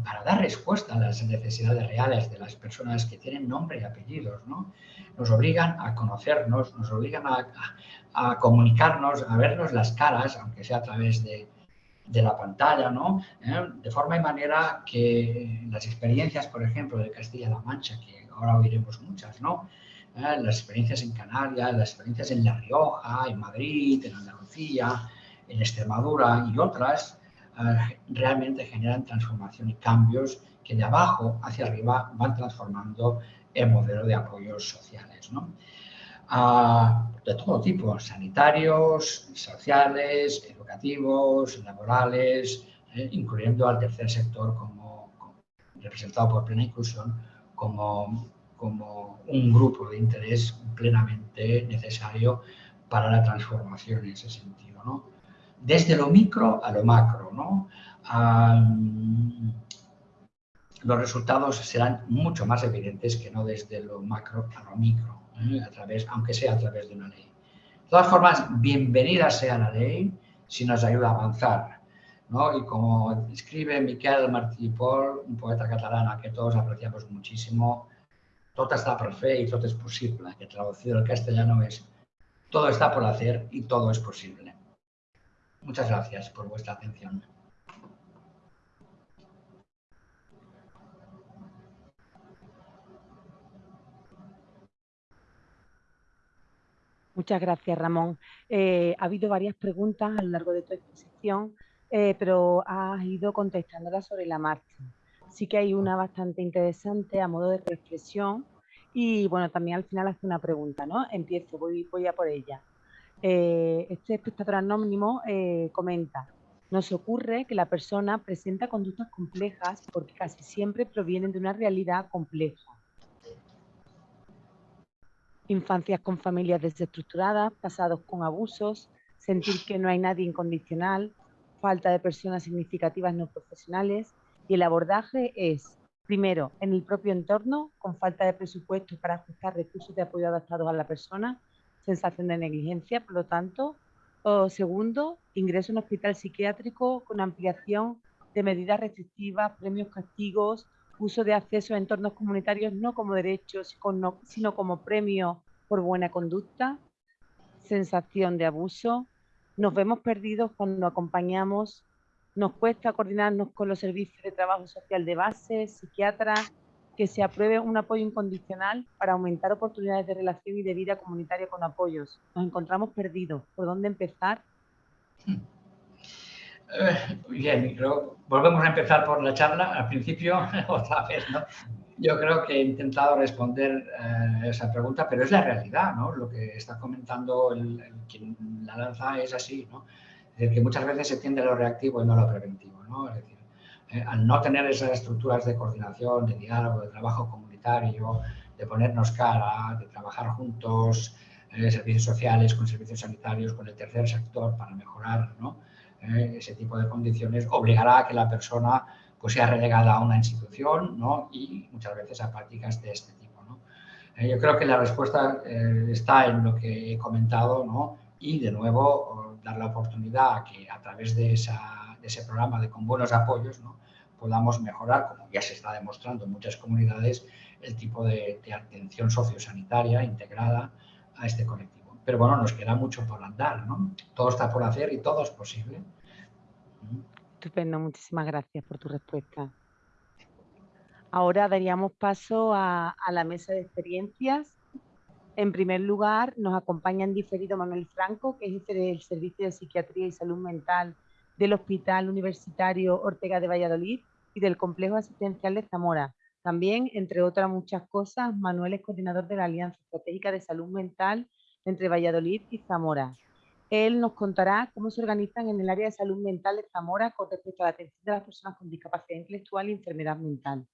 para dar respuesta a las necesidades reales de las personas que tienen nombre y apellidos. ¿no? Nos obligan a conocernos, nos obligan a, comunicarnos, a vernos las caras, aunque sea a través de, la pantalla, ¿no? ¿Eh? de forma y manera que las experiencias, por ejemplo, de Castilla-La Mancha, que ahora oiremos muchas, ¿no? ¿Eh? las experiencias en Canarias, las experiencias en La Rioja, en Madrid, en Andalucía, en Extremadura y otras, realmente generan transformación y cambios que de abajo hacia arriba van transformando el modelo de apoyos sociales. Ah, de todo tipo, sanitarios, sociales, educativos, laborales, eh, incluyendo al tercer sector como, representado por plena inclusión como, como un grupo de interés plenamente necesario para la transformación en ese sentido. ¿no? Desde lo micro a lo macro. ¿no? los resultados serán mucho más evidentes que no desde lo macro a lo micro, ¿eh? a través, aunque sea a través de una ley. De todas formas, bienvenida sea la ley si nos ayuda a avanzar. ¿no? Y como escribe Miquel Martí un poeta catalán a que todos apreciamos muchísimo, todo está por fe y todo es posible, que traducido al castellano es todo está por hacer y todo es posible. Muchas gracias por vuestra atención. Muchas gracias, Ramón. Eh, ha habido varias preguntas a lo largo de tu exposición, eh, pero has ido contestándolas sobre la marcha. Sí que hay una bastante interesante a modo de reflexión y bueno, también al final hace una pregunta, ¿no? Empiezo, voy, voy a por ella. Eh, este espectador anónimo eh, comenta, nos ocurre que la persona presenta conductas complejas porque casi siempre provienen de una realidad compleja. Infancias con familias desestructuradas, pasados con abusos, sentir que no hay nadie incondicional, falta de personas significativas no profesionales y el abordaje es, primero, en el propio entorno, con falta de presupuesto para ajustar recursos de apoyo adaptados a la persona, sensación de negligencia, por lo tanto, o segundo, ingreso en hospital psiquiátrico con ampliación de medidas restrictivas, premios, castigos, uso de acceso a entornos comunitarios no como derechos, sino como premio por buena conducta, sensación de abuso. Nos vemos perdidos cuando acompañamos, nos cuesta coordinarnos con los servicios de trabajo social de base, psiquiatras, que se apruebe un apoyo incondicional para aumentar oportunidades de relación y de vida comunitaria con apoyos. Nos encontramos perdidos. ¿Por dónde empezar? Eh, bien, creo, volvemos a empezar por la charla. Al principio, [LAUGHS] otra vez, ¿no? Yo creo que he intentado responder eh, esa pregunta, pero es la realidad, ¿no? Lo que está comentando el, quien la lanza es así, ¿no? Que muchas veces se tiende a lo reactivo y no a lo preventivo. Es decir, eh, al no tener esas estructuras de coordinación, de diálogo, de trabajo comunitario, de ponernos cara, de trabajar juntos, eh, servicios sociales, con servicios sanitarios, con el tercer sector para mejorar eh, ese tipo de condiciones, obligará a que la persona pues, sea relegada a una institución y muchas veces a prácticas de este tipo. yo creo que la respuesta está en lo que he comentado y, de nuevo, dar la oportunidad a que a través de esa ese programa de con buenos apoyos, ¿no? podamos mejorar, como ya se está demostrando en muchas comunidades, el tipo de, atención sociosanitaria integrada a este colectivo. Pero bueno, nos queda mucho por andar, ¿no? Todo está por hacer y todo es posible. Estupendo, muchísimas gracias por tu respuesta. Ahora daríamos paso a la mesa de experiencias. En primer lugar, nos acompaña en diferido Manuel Franco, que es jefe del Servicio de Psiquiatría y Salud Mental del Hospital Universitario Ortega de Valladolid y del Complejo Asistencial de Zamora. También, entre otras muchas cosas, Manuel es coordinador de la Alianza Estratégica de Salud Mental entre Valladolid y Zamora. Él nos contará cómo se organizan en el área de salud mental de Zamora con respecto a la atención de las personas con discapacidad intelectual y enfermedad mental.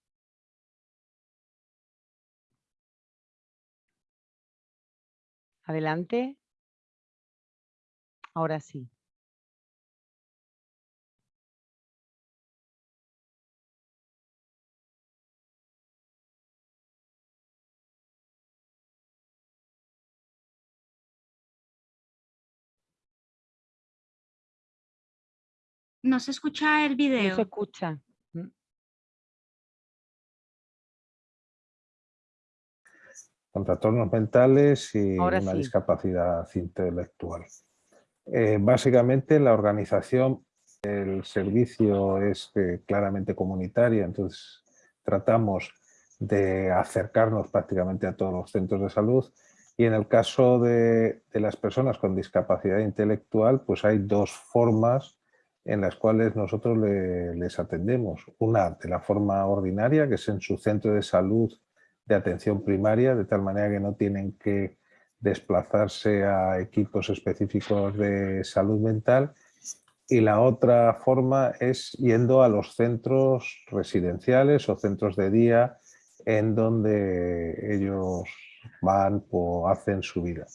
Adelante. Ahora sí. No se escucha el video. No se escucha. Con trastornos mentales y una discapacidad intelectual. Eh, básicamente la organización, el servicio es eh, claramente comunitaria, entonces tratamos de acercarnos prácticamente a todos los centros de salud y en el caso de, de las personas con discapacidad intelectual pues hay dos formas en las cuales nosotros les atendemos. Una de la forma ordinaria, que es en su centro de salud de atención primaria, de tal manera que no tienen que desplazarse a equipos específicos de salud mental. Y la otra forma es yendo a los centros residenciales o centros de día en donde ellos van o hacen su vida.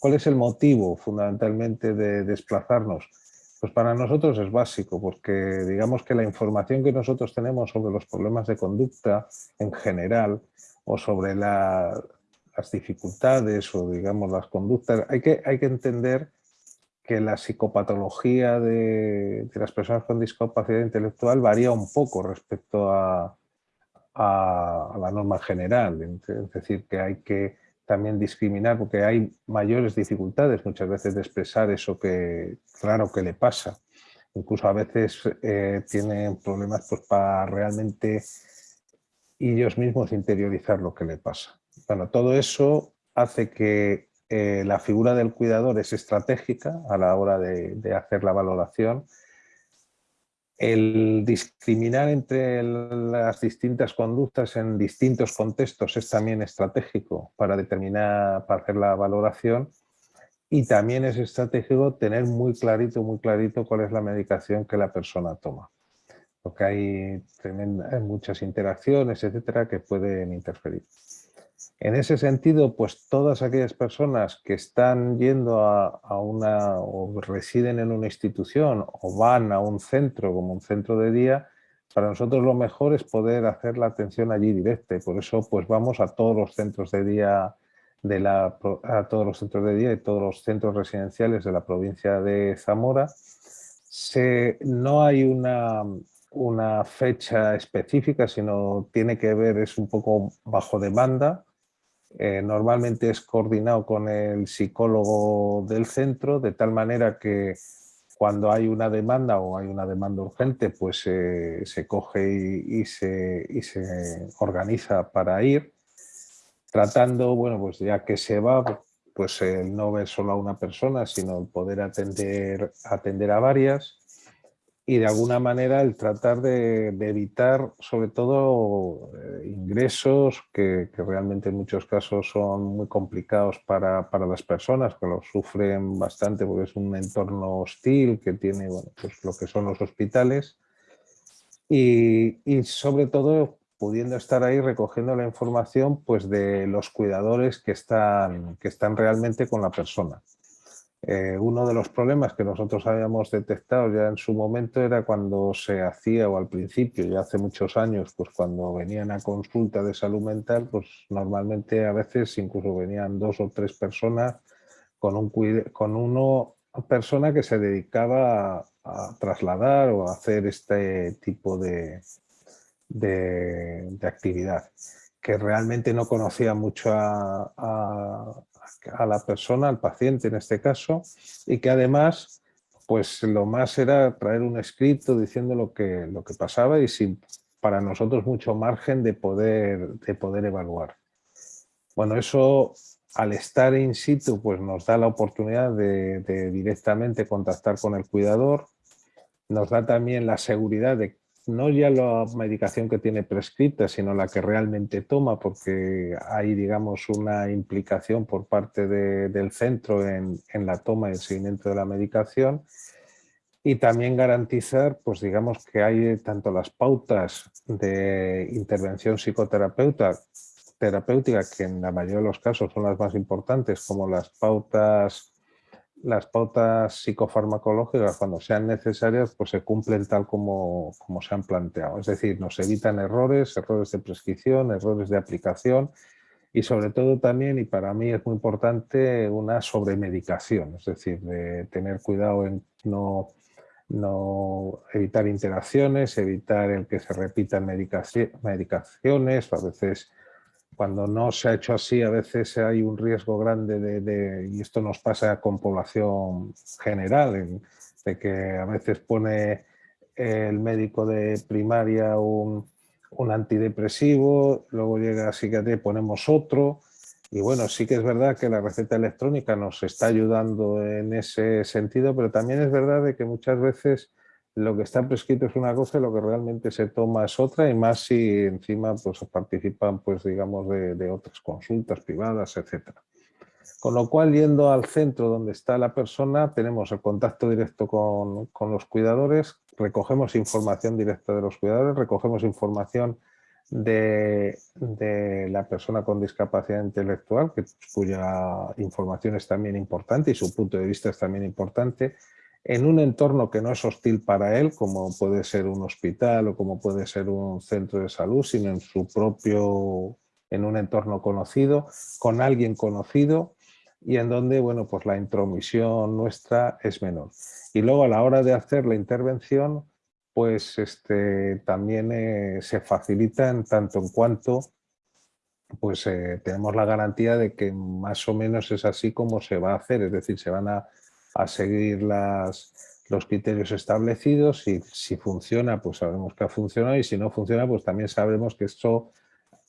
¿Cuál es el motivo fundamentalmente de desplazarnos? Pues para nosotros es básico, porque digamos que la información que nosotros tenemos sobre los problemas de conducta en general o sobre las dificultades o digamos las conductas, hay que, hay que entender que la psicopatología de, las personas con discapacidad intelectual varía un poco respecto a, a la norma general, es decir, que hay que también discriminar porque hay mayores dificultades muchas veces de expresar eso que claro que le pasa. Incluso a veces eh, tienen problemas pues, para realmente ellos mismos interiorizar lo que le pasa. Bueno, todo eso hace que eh, la figura del cuidador es estratégica a la hora de hacer la valoración El discriminar entre las distintas conductas en distintos contextos es también estratégico para determinar, para hacer la valoración y también es estratégico tener muy clarito, muy clarito cuál es la medicación que la persona toma. Porque hay, hay muchas interacciones, etcétera, que pueden interferir. En ese sentido, pues todas aquellas personas que están yendo a, una o residen en una institución o van a un centro como un centro de día, para nosotros lo mejor es poder hacer la atención allí directa por eso pues vamos a todos los centros de día de la, a todos los centros de día y todos los centros residenciales de la provincia de Zamora. No hay una, una fecha específica, sino tiene que ver, es un poco bajo demanda, eh, normalmente es coordinado con el psicólogo del centro, de tal manera que cuando hay una demanda o hay una demanda urgente, pues se coge y, se, organiza para ir, tratando, bueno, pues ya que se va, pues el no ver solo a una persona, sino poder atender a varias y de alguna manera el tratar de, evitar sobre todo eh, ingresos que, realmente en muchos casos son muy complicados para, las personas que lo sufren bastante porque es un entorno hostil que tiene bueno, pues lo que son los hospitales y, y, sobre todo pudiendo estar ahí recogiendo la información pues de los cuidadores que están, que están realmente con la persona. Eh, uno de los problemas que nosotros habíamos detectado ya en su momento era cuando se hacía, o al principio, ya hace muchos años, pues cuando venían a consulta de salud mental, pues normalmente a veces incluso venían dos o tres personas con, un, con uno persona que se dedicaba a, trasladar o a hacer este tipo de, de, actividad que realmente no conocía mucho a la persona, al paciente en este caso, y que además pues lo más era traer un escrito diciendo lo que, lo que pasaba y sin para nosotros mucho margen de poder, de poder evaluar. Bueno, eso al estar in situ pues nos da la oportunidad de, de directamente contactar con el cuidador, nos da también la seguridad de no ya la medicación que tiene prescrita, sino la que realmente toma, porque hay, digamos, una implicación por parte del centro en, la toma y el seguimiento de la medicación. Y también garantizar, pues digamos, que hay tanto las pautas de intervención psicoterapéutica, terapéutica, que en la mayoría de los casos son las más importantes, como las pautas las pautas psicofarmacológicas, cuando sean necesarias, pues se cumplen tal como, como se han planteado. Es decir, nos evitan errores, errores de prescripción, errores de aplicación y sobre todo también, y para mí es muy importante, una sobremedicación, es decir, de tener cuidado en no, no evitar interacciones, evitar el que se repitan medicaciones, a veces cuando no se ha hecho así, a veces hay un riesgo grande de, y esto nos pasa con población general, de que a veces pone el médico de primaria un, antidepresivo, luego llega a psiquiatría y ponemos otro, y bueno, sí que es verdad que la receta electrónica nos está ayudando en ese sentido, pero también es verdad de que muchas veces lo que está prescrito es una cosa y lo que realmente se toma es otra y más si encima pues, participan pues, digamos, de, otras consultas privadas, etc. Con lo cual, yendo al centro donde está la persona, tenemos el contacto directo con, con los cuidadores, recogemos información directa de los cuidadores, recogemos información de, de, la persona con discapacidad intelectual, que, cuya información es también importante y su punto de vista es también importante, en un entorno que no es hostil para él, como puede ser un hospital o como puede ser un centro de salud, sino en su propio, en un entorno conocido, con alguien conocido y en donde, bueno, pues la intromisión nuestra es menor. Y luego a la hora de hacer la intervención, pues este, también eh, se facilita en tanto en cuanto pues eh, tenemos la garantía de que más o menos es así como se va a hacer, es decir, se van a a seguir las, los criterios establecidos y si funciona, pues sabemos que ha funcionado y si no funciona, pues también sabemos que esto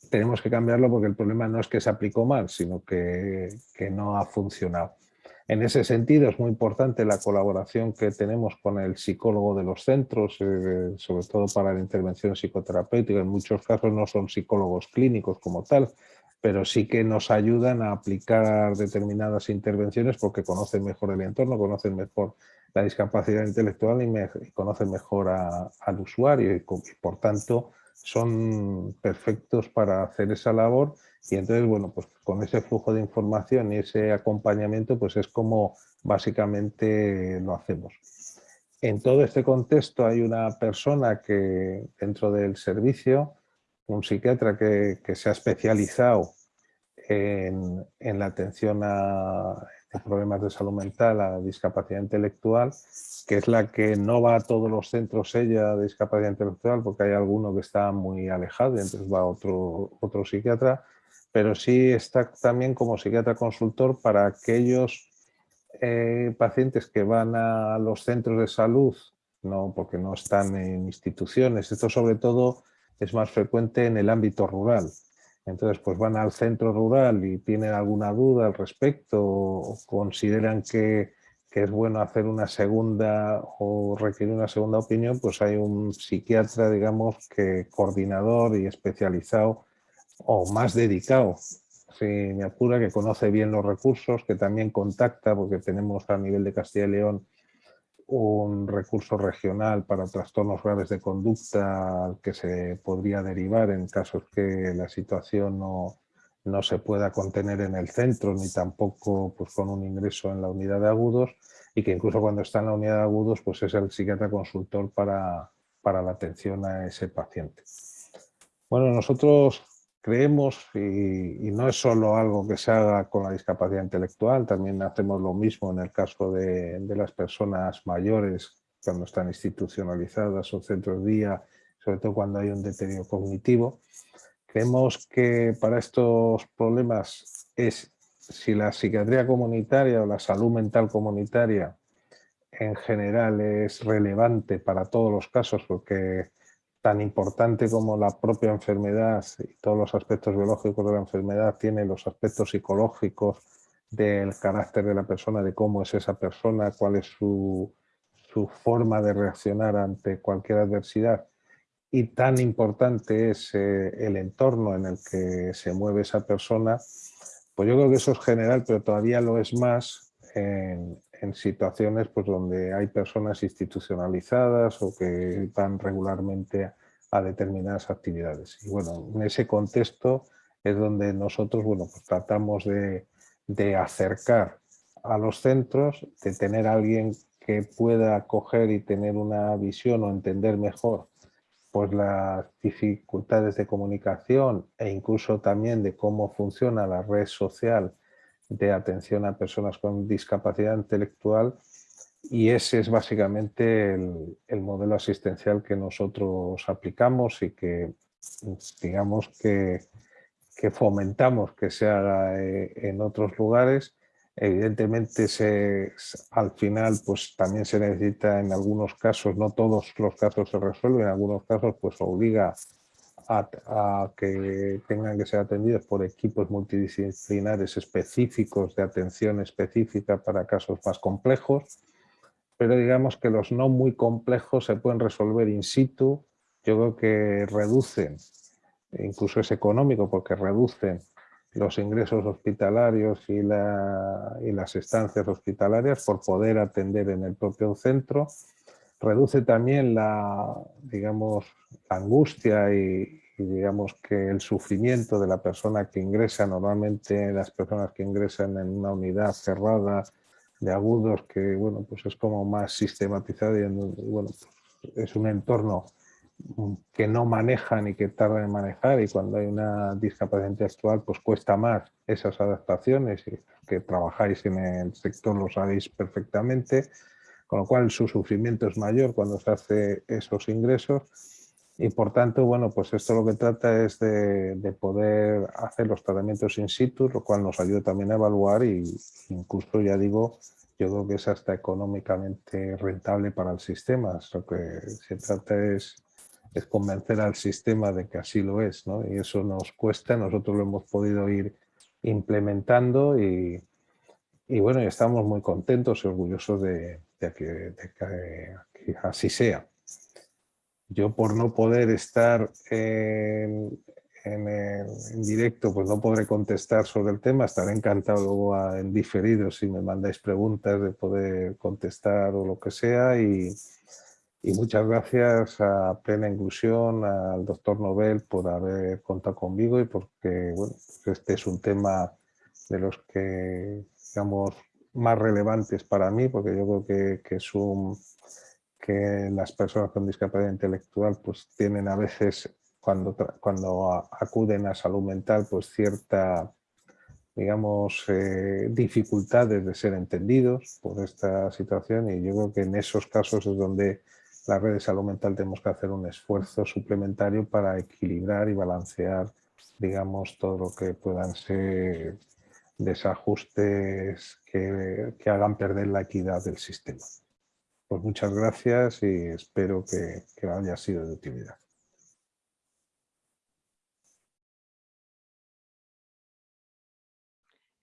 tenemos que cambiarlo porque el problema no es que se aplicó mal, sino que, que no ha funcionado. En ese sentido es muy importante la colaboración que tenemos con el psicólogo de los centros, eh, sobre todo para la intervención psicoterapéutica. En muchos casos no son psicólogos clínicos como tal, pero sí que nos ayudan a aplicar determinadas intervenciones porque conocen mejor el entorno, conocen mejor la discapacidad intelectual y, conocen mejor al usuario y por tanto son perfectos para hacer esa labor y entonces, bueno, pues con ese flujo de información y ese acompañamiento, pues es como básicamente lo hacemos. En todo este contexto hay una persona que dentro del servicio, un psiquiatra que, se ha especializado en, la atención a problemas de salud mental, a discapacidad intelectual, que es la que no va a todos los centros ella de discapacidad intelectual, porque hay alguno que está muy alejado y entonces va otro, otro psiquiatra, pero sí está también como psiquiatra consultor para aquellos eh, pacientes que van a los centros de salud, no porque no están en instituciones, esto sobre todo es más frecuente en el ámbito rural. Entonces, pues van al centro rural y tienen alguna duda al respecto o consideran que, es bueno hacer una segunda o requiere una segunda opinión, pues hay un psiquiatra, digamos, que coordinador y especializado o más dedicado, si me apura, que conoce bien los recursos, que también contacta, porque tenemos a nivel de Castilla y León un recurso regional para trastornos graves de conducta que se podría derivar en casos que la situación no, no se pueda contener en el centro ni tampoco pues, con un ingreso en la unidad de agudos y que incluso cuando está en la unidad de agudos pues es el psiquiatra consultor para, para la atención a ese paciente. Bueno, nosotros creemos, y, no es solo algo que se haga con la discapacidad intelectual, también hacemos lo mismo en el caso de, las personas mayores cuando están institucionalizadas o centros día, sobre todo cuando hay un deterioro cognitivo. Creemos que para estos problemas es si la psiquiatría comunitaria o la salud mental comunitaria en general es relevante para todos los casos porque tan importante como la propia enfermedad y todos los aspectos biológicos de la enfermedad tiene los aspectos psicológicos del carácter de la persona, de cómo es esa persona, cuál es su, forma de reaccionar ante cualquier adversidad. Y tan importante es eh, el entorno en el que se mueve esa persona, pues yo creo que eso es general, pero todavía lo es más en, en situaciones pues, donde hay personas institucionalizadas o que van regularmente a determinadas actividades. Y bueno, en ese contexto es donde nosotros bueno, pues tratamos de, de acercar a los centros, de tener a alguien que pueda coger y tener una visión o entender mejor pues las dificultades de comunicación e incluso también de cómo funciona la red social de atención a personas con discapacidad intelectual y ese es básicamente el, modelo asistencial que nosotros aplicamos y que digamos que, que fomentamos que se haga eh, en otros lugares. Evidentemente se, al final pues también se necesita en algunos casos, no todos los casos se resuelven, en algunos casos pues obliga a, que tengan que ser atendidos por equipos multidisciplinares específicos de atención específica para casos más complejos, pero digamos que los no muy complejos se pueden resolver in situ, yo creo que reducen, incluso es económico porque reducen los ingresos hospitalarios y, y las estancias hospitalarias por poder atender en el propio centro reduce también la, digamos, angustia y, digamos que el sufrimiento de la persona que ingresa, normalmente las personas que ingresan en una unidad cerrada de agudos que bueno, pues es como más sistematizado y bueno, es un entorno que no manejan y que tardan en manejar. Y cuando hay una discapacidad intelectual pues cuesta más esas adaptaciones y que trabajáis en el sector lo sabéis perfectamente con lo cual su sufrimiento es mayor cuando se hace esos ingresos y por tanto, bueno, pues esto lo que trata es de, poder hacer los tratamientos in situ, lo cual nos ayuda también a evaluar y incluso, ya digo, yo creo que es hasta económicamente rentable para el sistema. Lo que se trata es, es convencer al sistema de que así lo es, ¿no? Y eso nos cuesta, nosotros lo hemos podido ir implementando y, y bueno, estamos muy contentos y orgullosos de, que, así sea. Yo por no poder estar en, directo, pues no podré contestar sobre el tema. Estaré encantado luego en diferido si me mandáis preguntas de poder contestar o lo que sea. Y, y muchas gracias a Plena Inclusión, al doctor Nobel por haber contado conmigo y porque bueno, este es un tema de los que digamos más relevantes para mí, porque yo creo que, que las personas con discapacidad intelectual pues tienen a veces cuando, cuando acuden a salud mental pues cierta digamos eh, dificultades de ser entendidos por esta situación. Y yo creo que en esos casos es donde la red de salud mental tenemos que hacer un esfuerzo suplementario para equilibrar y balancear, digamos, todo lo que puedan ser desajustes que, hagan perder la equidad del sistema. Pues muchas gracias y espero que, que haya sido de utilidad.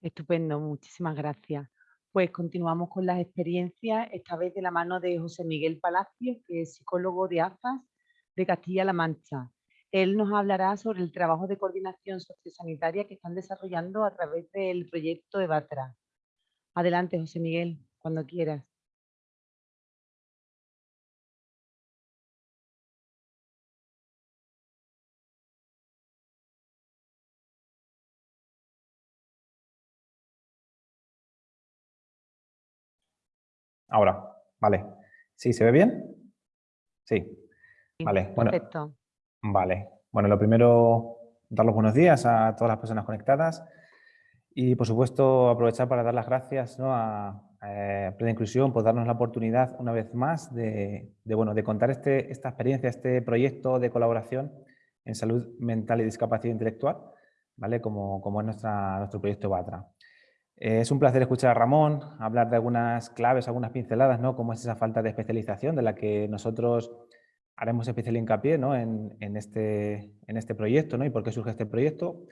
Estupendo, muchísimas gracias. Pues continuamos con las experiencias, esta vez de la mano de José Miguel Palacio, que es psicólogo de AFAS de Castilla-La Mancha. Él nos hablará sobre el trabajo de coordinación sociosanitaria que están desarrollando a través del proyecto EVATRA. Adelante, José Miguel, cuando quieras. Ahora, vale. ¿Sí? ¿Se ve bien? Sí. Vale. Bueno, Perfecto. Vale. Bueno, lo primero, dar los buenos días a todas las personas conectadas y, por supuesto, aprovechar para dar las gracias a, Plena Inclusión por darnos la oportunidad una vez más de, bueno, de contar este, esta experiencia, este proyecto de colaboración en salud mental y discapacidad intelectual, ¿vale? como, como es nuestra, nuestro proyecto BATRA. Eh, es un placer escuchar a Ramón hablar de algunas claves, algunas pinceladas, ¿no? Como es esa falta de especialización de la que nosotros haremos especial hincapié ¿no? en, este, en este proyecto ¿no? y por qué surge este proyecto.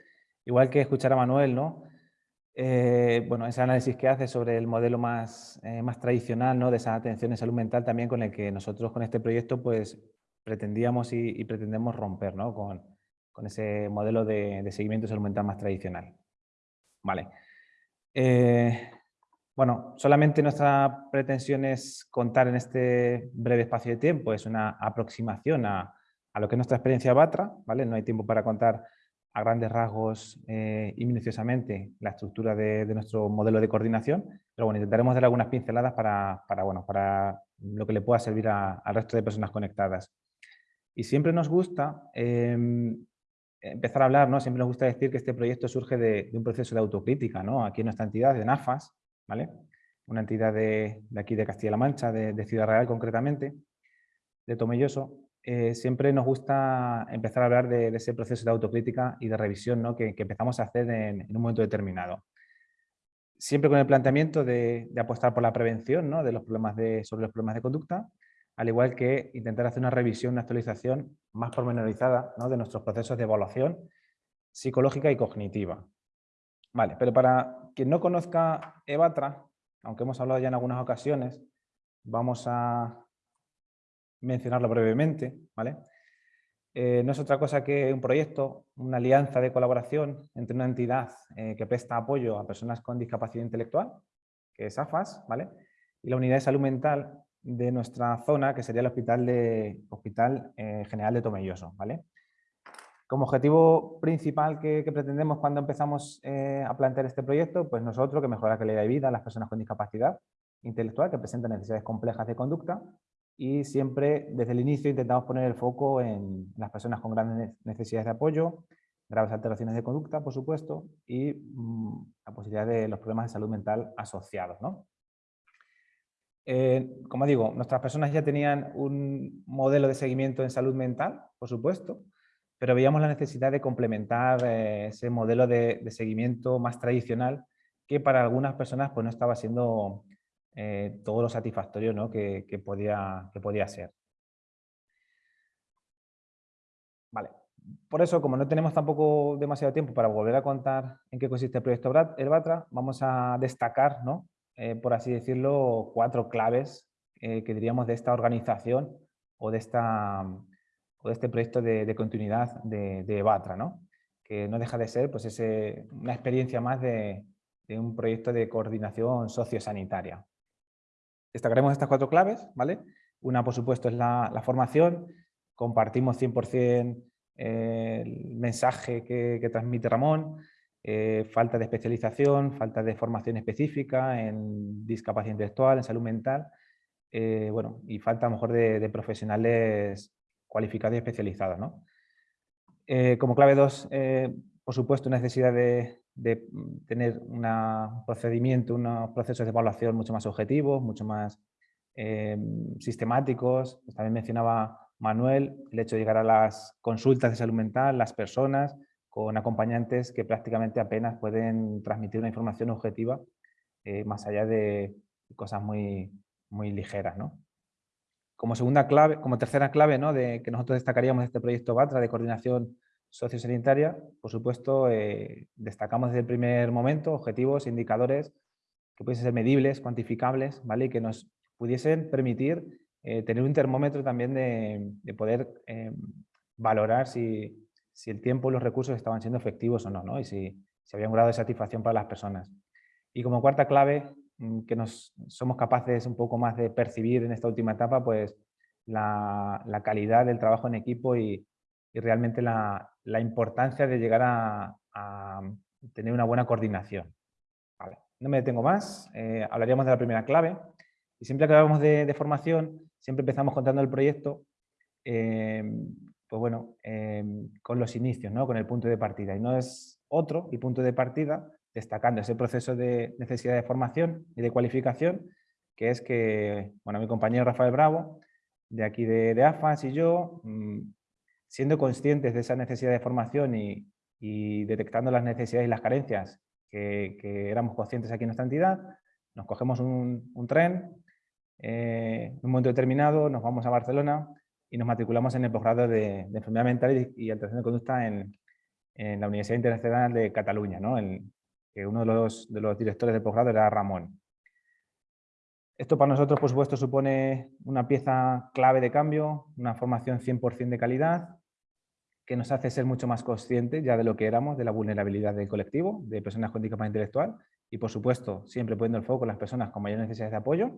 Igual que escuchar a Manuel, ¿no? Eh, bueno, ese análisis que hace sobre el modelo más, eh, más tradicional ¿no? de esa atención en salud mental también con el que nosotros con este proyecto pues pretendíamos y, pretendemos romper ¿no? con, ese modelo de, de seguimiento de salud mental más tradicional. Vale. Eh, bueno, solamente nuestra pretensión es contar en este breve espacio de tiempo, es una aproximación a, lo que es nuestra experiencia BATRA, ¿vale? No hay tiempo para contar a grandes rasgos eh, y minuciosamente la estructura de, nuestro modelo de coordinación, pero bueno, intentaremos dar algunas pinceladas para, bueno, para lo que le pueda servir al resto de personas conectadas. Y siempre nos gusta em, empezar a hablar, ¿no? siempre nos gusta decir que este proyecto surge de, un proceso de autocrítica, ¿no? aquí en nuestra entidad, de NAFAS, ¿vale? una entidad de, aquí de Castilla-La Mancha, de, Ciudad Real concretamente, de Tomelloso, eh, siempre nos gusta empezar a hablar de, ese proceso de autocrítica y de revisión ¿no? que, empezamos a hacer en, un momento determinado. Siempre con el planteamiento de, apostar por la prevención ¿no? de los problemas de, sobre los problemas de conducta, al igual que intentar hacer una revisión, una actualización más pormenorizada de nuestros procesos de evaluación psicológica y cognitiva. Vale, pero para quien no conozca EVATRA, aunque hemos hablado ya en algunas ocasiones, vamos a mencionarlo brevemente, ¿vale? Eh, no es otra cosa que un proyecto, una alianza de colaboración entre una entidad eh, que presta apoyo a personas con discapacidad intelectual, que es AFAS, ¿vale? y la unidad de salud mental de nuestra zona, que sería el Hospital, hospital eh, General de Tomelloso. ¿vale? Como objetivo principal que, pretendemos cuando empezamos eh, a plantear este proyecto, pues nosotros que mejorar la calidad de vida a las personas con discapacidad intelectual que presentan necesidades complejas de conducta y siempre desde el inicio intentamos poner el foco en las personas con grandes necesidades de apoyo, graves alteraciones de conducta, por supuesto, y mm, la posibilidad de los problemas de salud mental asociados. Eh, como digo, nuestras personas ya tenían un modelo de seguimiento en salud mental, por supuesto, pero veíamos la necesidad de complementar eh, ese modelo de, seguimiento más tradicional que para algunas personas pues, no estaba siendo eh, todo lo satisfactorio ¿no? que, podía, que podía ser. Vale, por eso, como no tenemos tampoco demasiado tiempo para volver a contar en qué consiste el proyecto Batra, vamos a destacar, ¿no? Eh, por así decirlo, cuatro claves que diríamos de esta organización o de, esta, o de este proyecto de, continuidad de, de, Batra, ¿no? que no deja de ser pues, ese, una experiencia más de, un proyecto de coordinación sociosanitaria. Destacaremos estas cuatro claves, ¿vale? Una, por supuesto, es la, formación. Compartimos 100% el mensaje que, transmite Ramón, eh, falta de especialización, falta de formación específica en discapacidad intelectual, en salud mental, eh, bueno, y falta a lo mejor de, profesionales cualificados y especializados. ¿no? Eh, como clave 2, por supuesto, necesidad de, tener un procedimiento, unos procesos de evaluación mucho más objetivos, mucho más sistemáticos. Pues también mencionaba Manuel, el hecho de llegar a las consultas de salud mental, las personas con acompañantes que prácticamente apenas pueden transmitir una información objetiva eh, más allá de cosas muy, muy ligeras. ¿no? Como segunda clave, como tercera clave ¿no? de que nosotros destacaríamos de este proyecto BATRA de coordinación sociosanitaria, por supuesto, eh, destacamos desde el primer momento objetivos, indicadores que pudiesen ser medibles, cuantificables, ¿vale? y que nos pudiesen permitir eh, tener un termómetro también de, poder eh, valorar si, el tiempo y los recursos estaban siendo efectivos o no, ¿no? y si, si había un grado de satisfacción para las personas. Y como cuarta clave, que nos somos capaces un poco más de percibir en esta última etapa, pues la, calidad del trabajo en equipo y, realmente la, importancia de llegar a, tener una buena coordinación. No me detengo más, eh, hablaríamos de la primera clave. Y siempre que hablamos de formación, siempre empezamos contando el proyecto, em, pues bueno, em, con los inicios, ¿no? con el punto de partida. Y no es otro y punto de partida, destacando ese proceso de necesidad de formación y de cualificación, que es que, bueno, mi compañero Rafael Bravo, de aquí de, de AFAS y yo, mm, siendo conscientes de esa necesidad de formación y, detectando las necesidades y las carencias que, éramos conscientes aquí en nuestra entidad, nos cogemos un, tren, eh, en un momento determinado nos vamos a Barcelona y nos matriculamos en el posgrado de, Enfermedad Mental y, Alteración de Conducta en, la Universidad Internacional de Cataluña, ¿no? Que uno de los, de los directores del posgrado era Ramón. Esto para nosotros, por supuesto, supone una pieza clave de cambio, una formación 100% de calidad, que nos hace ser mucho más conscientes ya de lo que éramos, de la vulnerabilidad del colectivo, de personas con discapacidad intelectual, y por supuesto, siempre poniendo el foco en las personas con mayores necesidades de apoyo,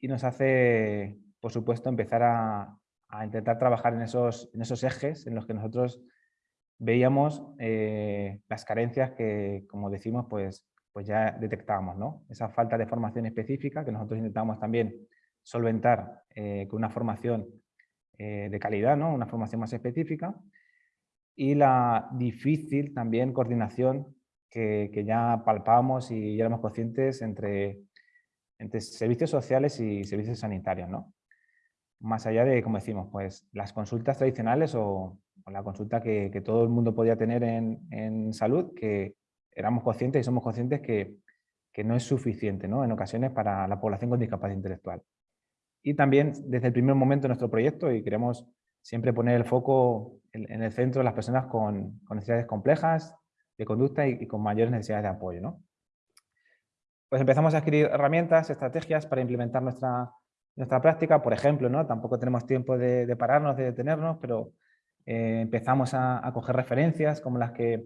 y nos hace, por supuesto, empezar a, intentar trabajar en esos, en esos ejes en los que nosotros veíamos eh, las carencias que, como decimos, pues, pues ya detectábamos. ¿no? Esa falta de formación específica que nosotros intentamos también solventar eh, con una formación eh, de calidad, ¿no? una formación más específica, y la difícil también coordinación que, que ya palpamos y ya éramos conscientes entre entre servicios sociales y servicios sanitarios, ¿no? Más allá de, como decimos, pues las consultas tradicionales o, la consulta que, todo el mundo podía tener en, salud, que éramos conscientes y somos conscientes que, no es suficiente ¿no? en ocasiones para la población con discapacidad intelectual. Y también desde el primer momento de nuestro proyecto, y queremos siempre poner el foco en, el centro de las personas con, necesidades complejas de conducta y, con mayores necesidades de apoyo. ¿no? pues empezamos a adquirir herramientas, estrategias para implementar nuestra, nuestra práctica. Por ejemplo, ¿no? tampoco tenemos tiempo de, pararnos, de detenernos, pero eh, empezamos a, coger referencias como las que,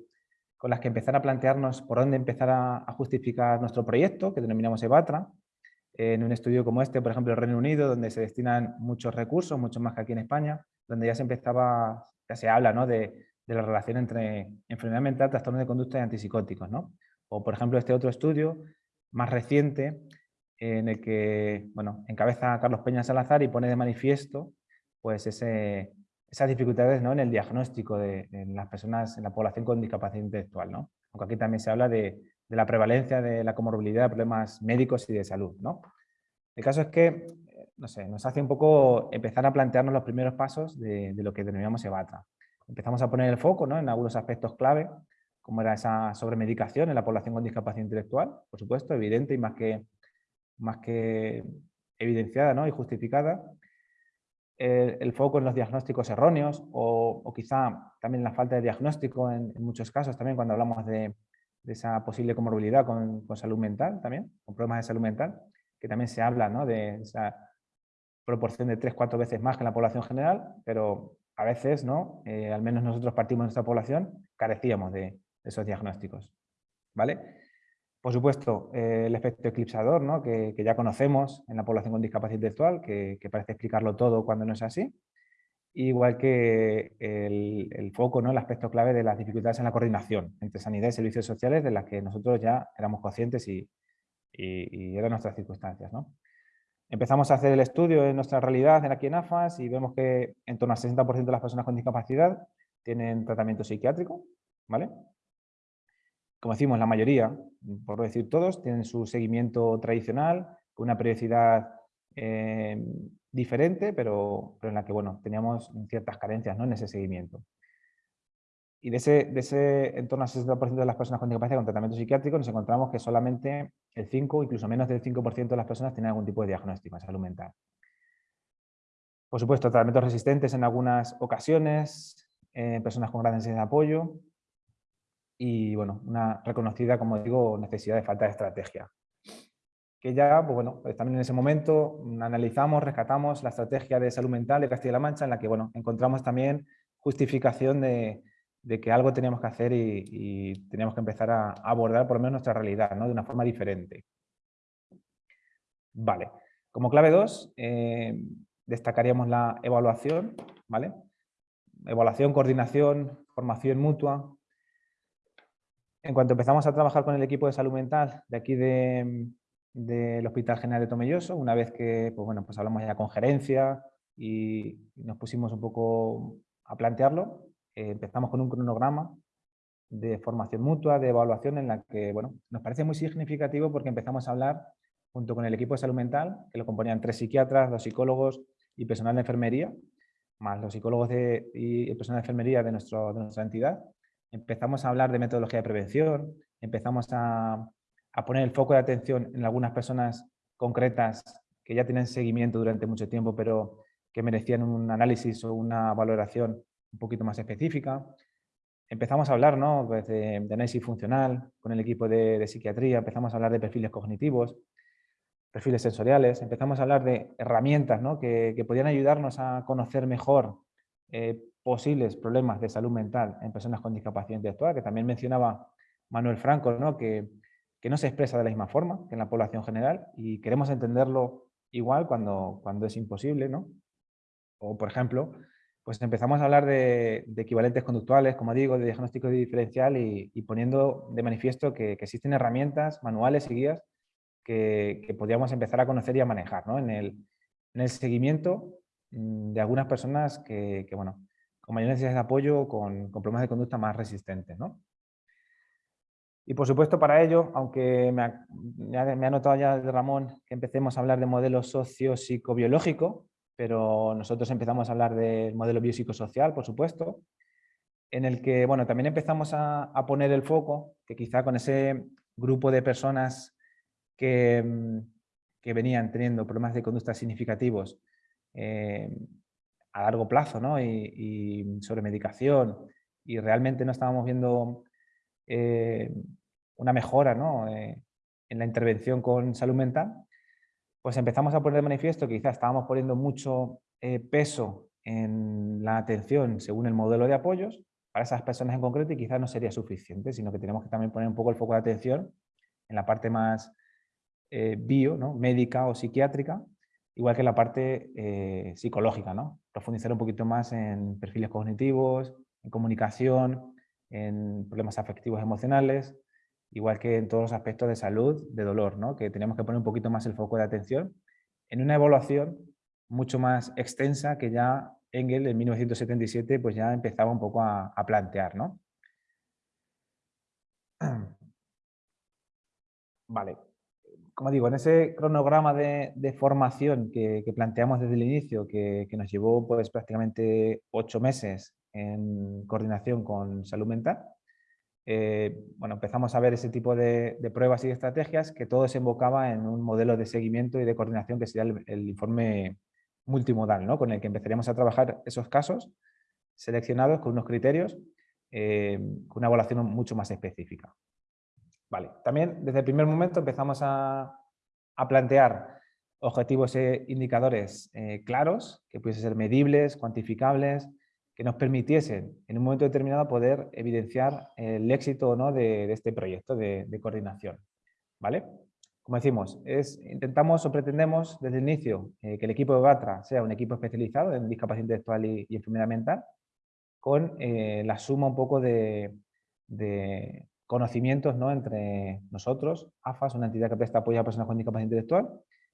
con las que empezar a plantearnos por dónde empezar a, justificar nuestro proyecto, que denominamos EBATRA, en un estudio como este, por ejemplo, en Reino Unido, donde se destinan muchos recursos, mucho más que aquí en España, donde ya se empezaba, ya se habla ¿no? de, de la relación entre enfermedad mental, trastorno de conducta y antipsicóticos. ¿no? O, por ejemplo, este otro estudio más reciente en el que bueno, encabeza Carlos Peña Salazar y pone de manifiesto pues ese, esas dificultades ¿no? en el diagnóstico de, las personas, en la población con discapacidad intelectual. ¿no? Aunque aquí también se habla de, de, la prevalencia de la comorbilidad de problemas médicos y de salud. ¿no? El caso es que no sé, nos hace un poco empezar a plantearnos los primeros pasos de, lo que denominamos EBATA. Empezamos a poner el foco ¿no? en algunos aspectos clave cómo era esa sobremedicación en la población con discapacidad intelectual, por supuesto, evidente y más que, más que evidenciada ¿no? y justificada. El, foco en los diagnósticos erróneos o, quizá también la falta de diagnóstico en, muchos casos, también cuando hablamos de, esa posible comorbilidad con, salud mental también, con problemas de salud mental, que también se habla ¿no? de esa proporción de 3-4 veces más que en la población general, pero a veces, ¿no? Eh, al menos nosotros partimos de nuestra población, carecíamos de, esos diagnósticos. ¿vale? Por supuesto, eh, el efecto eclipsador, ¿no? que, ya conocemos en la población con discapacidad intelectual, que, parece explicarlo todo cuando no es así. Igual que el, foco, ¿no? el aspecto clave de las dificultades en la coordinación entre sanidad y servicios sociales, de las que nosotros ya éramos conscientes y, y, eran nuestras circunstancias. ¿no? Empezamos a hacer el estudio de nuestra realidad aquí en AFAS y vemos que en torno al 60% de las personas con discapacidad tienen tratamiento psiquiátrico, ¿vale? Como decimos, la mayoría, por no decir todos, tienen su seguimiento tradicional, con una periodicidad eh, diferente, pero, en la que bueno, teníamos ciertas carencias en ese seguimiento. Y de ese, de en al 60% de las personas con discapacidad con tratamiento psiquiátrico nos encontramos que solamente el 5, incluso menos del 5% de las personas tienen algún tipo de diagnóstico en salud mental. Por supuesto, tratamientos resistentes en algunas ocasiones, eh, personas con gran necesidad de apoyo, y bueno, una reconocida, como digo, necesidad de falta de estrategia. Que ya, pues bueno, pues también en ese momento analizamos, rescatamos la estrategia de salud mental de Castilla-La Mancha, en la que bueno, encontramos también justificación de, que algo teníamos que hacer y, teníamos que empezar a abordar por lo menos nuestra realidad, ¿no? de una forma diferente. Vale, como clave 2, eh, destacaríamos la evaluación, ¿vale? Evaluación, coordinación, formación mutua, en cuanto empezamos a trabajar con el equipo de salud mental de aquí del Hospital General de Tomelloso, una vez que pues bueno, pues hablamos ya con gerencia y nos pusimos un poco a plantearlo, eh, empezamos con un cronograma de formación mutua, de evaluación, en la que bueno, nos parece muy significativo porque empezamos a hablar junto con el equipo de salud mental, que lo componían tres psiquiatras, dos psicólogos y personal de enfermería, más los psicólogos y el personal de enfermería de, de nuestra entidad, empezamos a hablar de metodología de prevención, empezamos a, poner el foco de atención en algunas personas concretas que ya tienen seguimiento durante mucho tiempo, pero que merecían un análisis o una valoración un poquito más específica. Empezamos a hablar ¿no? Pues de, análisis funcional con el equipo de, psiquiatría, empezamos a hablar de perfiles cognitivos, perfiles sensoriales, empezamos a hablar de herramientas ¿no? que, que podían ayudarnos a conocer mejor eh, posibles problemas de salud mental en personas con discapacidad intelectual, que también mencionaba Manuel Franco, ¿no? Que, que, no se expresa de la misma forma que en la población general y queremos entenderlo igual cuando, cuando es imposible. ¿no? O, por ejemplo, pues empezamos a hablar de, equivalentes conductuales, como digo, de diagnóstico diferencial y, poniendo de manifiesto que, existen herramientas, manuales y guías que, que podríamos empezar a conocer y a manejar ¿no? en, el, en el seguimiento mm, de algunas personas que, que bueno, con mayor necesidad de apoyo, con, con, problemas de conducta más resistentes. ¿no? Y por supuesto para ello, aunque me ha, notado ya Ramón que empecemos a hablar de modelo socio-psicobiológico, pero nosotros empezamos a hablar del modelo biopsicosocial, por supuesto, en el que bueno, también empezamos a, a, poner el foco, que quizá con ese grupo de personas que, que venían teniendo problemas de conducta significativos, eh, a largo plazo ¿no? y, sobre medicación y realmente no estábamos viendo eh, una mejora ¿no? Eh, en la intervención con salud mental, pues empezamos a poner de manifiesto que quizás estábamos poniendo mucho eh, peso en la atención según el modelo de apoyos para esas personas en concreto y quizás no sería suficiente, sino que tenemos que también poner un poco el foco de atención en la parte más bio, ¿no? médica o psiquiátrica, igual que la parte psicológica, ¿no? Profundizar un poquito más en perfiles cognitivos, en comunicación, en problemas afectivos emocionales, igual que en todos los aspectos de salud, de dolor, ¿no? Que tenemos que poner un poquito más el foco de atención en una evaluación mucho más extensa que ya Engel en 1977 pues ya empezaba un poco a, a plantear, ¿no? [CLEARS THROAT] Vale, como digo, en ese cronograma de, formación que, planteamos desde el inicio, que, nos llevó pues, prácticamente ocho meses en coordinación con salud mental, eh, bueno, empezamos a ver ese tipo de, pruebas y estrategias que todo se invocaba en un modelo de seguimiento y de coordinación que sería el, informe multimodal, ¿no? con el que empezaríamos a trabajar esos casos seleccionados con unos criterios, eh, con una evaluación mucho más específica. Vale. También desde el primer momento empezamos a, plantear objetivos e indicadores eh, claros, que pudiesen ser medibles, cuantificables, que nos permitiesen en un momento determinado poder evidenciar el éxito o no de, este proyecto de, coordinación. ¿Vale? Como decimos, intentamos o pretendemos desde el inicio eh, que el equipo de BATRA sea un equipo especializado en discapacidad intelectual y, enfermedad mental, con eh, la suma un poco de, conocimientos ¿no? entre nosotros, AFAS, una entidad que presta apoyo a personas con discapacidad intelectual,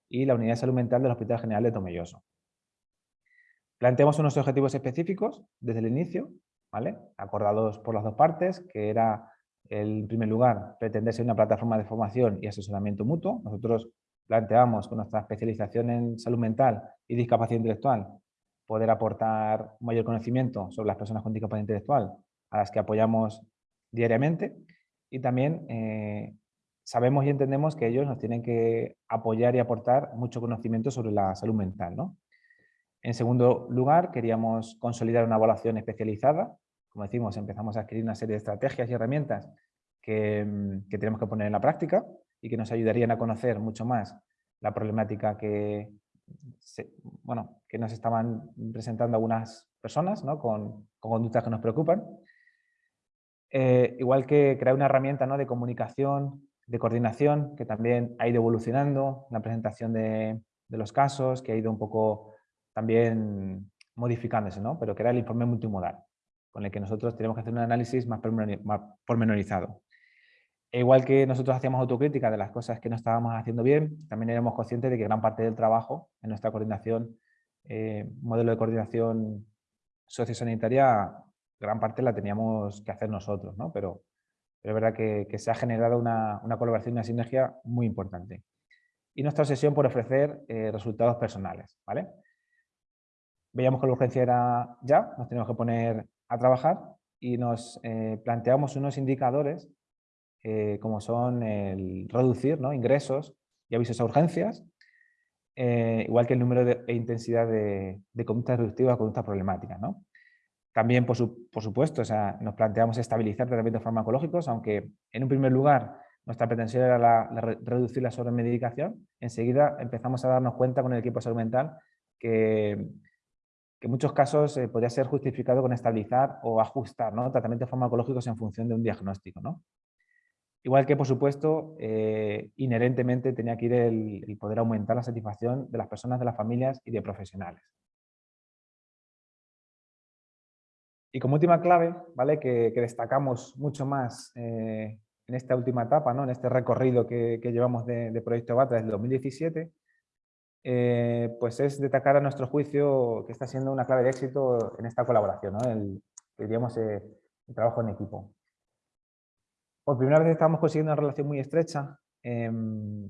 y la Unidad Salud Mental del Hospital General de Tomelloso. Planteamos unos objetivos específicos desde el inicio, ¿vale? acordados por las dos partes, que era, en primer lugar, pretender ser una plataforma de formación y asesoramiento mutuo. Nosotros planteamos con nuestra especialización en salud mental y discapacidad intelectual poder aportar mayor conocimiento sobre las personas con discapacidad intelectual a las que apoyamos diariamente y también eh, sabemos y entendemos que ellos nos tienen que apoyar y aportar mucho conocimiento sobre la salud mental. ¿no? En segundo lugar, queríamos consolidar una evaluación especializada. Como decimos, empezamos a adquirir una serie de estrategias y herramientas que, mm, tenemos que poner en la práctica y que nos ayudarían a conocer mucho más la problemática que, bueno, que nos estaban presentando algunas personas ¿no? con, conductas que nos preocupan. Eh, igual que crear una herramienta ¿no? de comunicación, de coordinación, que también ha ido evolucionando, la presentación de, de los casos, que ha ido un poco también modificándose, ¿no? pero que era el informe multimodal, con el que nosotros tenemos que hacer un análisis más pormenorizado. E igual que nosotros hacíamos autocrítica de las cosas que no estábamos haciendo bien, también éramos conscientes de que gran parte del trabajo en nuestra coordinación, eh, modelo de coordinación sociosanitaria, gran parte la teníamos que hacer nosotros, ¿no? pero, es verdad que, se ha generado una, colaboración y una sinergia muy importante. Y nuestra obsesión por ofrecer eh, resultados personales. ¿vale? veíamos que la urgencia era ya, nos teníamos que poner a trabajar y nos eh, planteamos unos indicadores eh, como son el reducir ingresos y avisos a urgencias, igual que el número de, e intensidad de, de conductas reductivas o conductas problemáticas. ¿no? También, por, supuesto, o sea, nos planteamos estabilizar tratamientos farmacológicos, aunque en un primer lugar nuestra pretensión era la, reducir la sobremedicación, enseguida empezamos a darnos cuenta con el equipo de salud mental que que en muchos casos eh, podría ser justificado con estabilizar o ajustar ¿no? tratamientos farmacológicos en función de un diagnóstico. ¿no? Igual que, por supuesto, eh, inherentemente tenía que ir el, poder aumentar la satisfacción de las personas, de las familias y de profesionales. Y como última clave, ¿vale? que, destacamos mucho más eh, en esta última etapa, ¿no? en este recorrido que, llevamos de, Proyecto BATA desde 2017, eh, pues es destacar a nuestro juicio que está siendo una clave de éxito en esta colaboración, ¿no? el, diríamos, eh, el trabajo en equipo. Por primera vez estamos consiguiendo una relación muy estrecha em,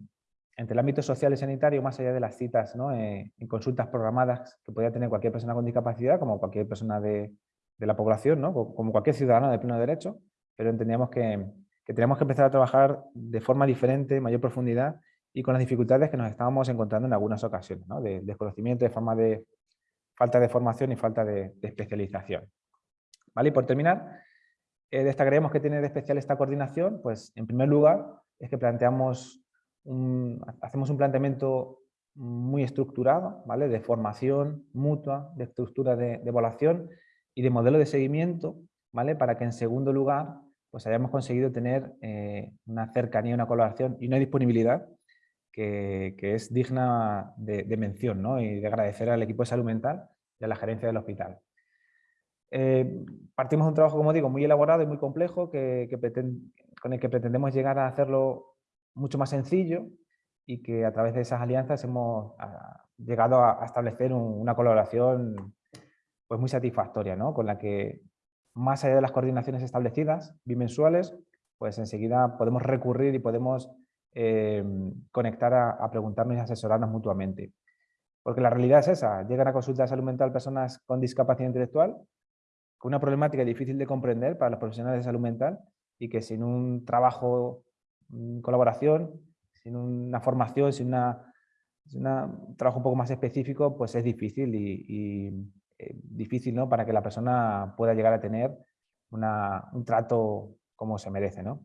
entre el ámbito social y sanitario, más allá de las citas ¿no? Eh, en consultas programadas que podía tener cualquier persona con discapacidad, como cualquier persona de, de la población, ¿no? como cualquier ciudadano de pleno derecho, pero entendíamos que, que teníamos que empezar a trabajar de forma diferente, mayor profundidad, y con las dificultades que nos estábamos encontrando en algunas ocasiones, ¿no? de desconocimiento, de, forma de falta de formación y falta de, especialización. ¿Vale? Y por terminar, eh, destacaríamos que tiene de especial esta coordinación, pues en primer lugar es que planteamos hacemos un planteamiento muy estructurado, ¿vale? de formación mutua, de estructura de, evaluación y de modelo de seguimiento, ¿vale? para que en segundo lugar pues hayamos conseguido tener eh, una cercanía, una colaboración y una disponibilidad que, es digna de, mención ¿no? y de agradecer al equipo de salud mental y a la gerencia del hospital. Eh, partimos de un trabajo, como digo, muy elaborado y muy complejo que, con el que pretendemos llegar a hacerlo mucho más sencillo y que a través de esas alianzas hemos llegado a, establecer una colaboración pues muy satisfactoria, ¿no? con la que más allá de las coordinaciones establecidas bimensuales, pues enseguida podemos recurrir y podemos Em, conectar a, preguntarnos y asesorarnos mutuamente. Porque la realidad es esa, llegan a consulta de salud mental personas con discapacidad intelectual, con una problemática difícil de comprender para los profesionales de salud mental y que sin un trabajo, colaboración, sin una formación, sin una un trabajo un poco más específico, pues es difícil y, eh, difícil ¿no? para que la persona pueda llegar a tener un trato como se merece. ¿no?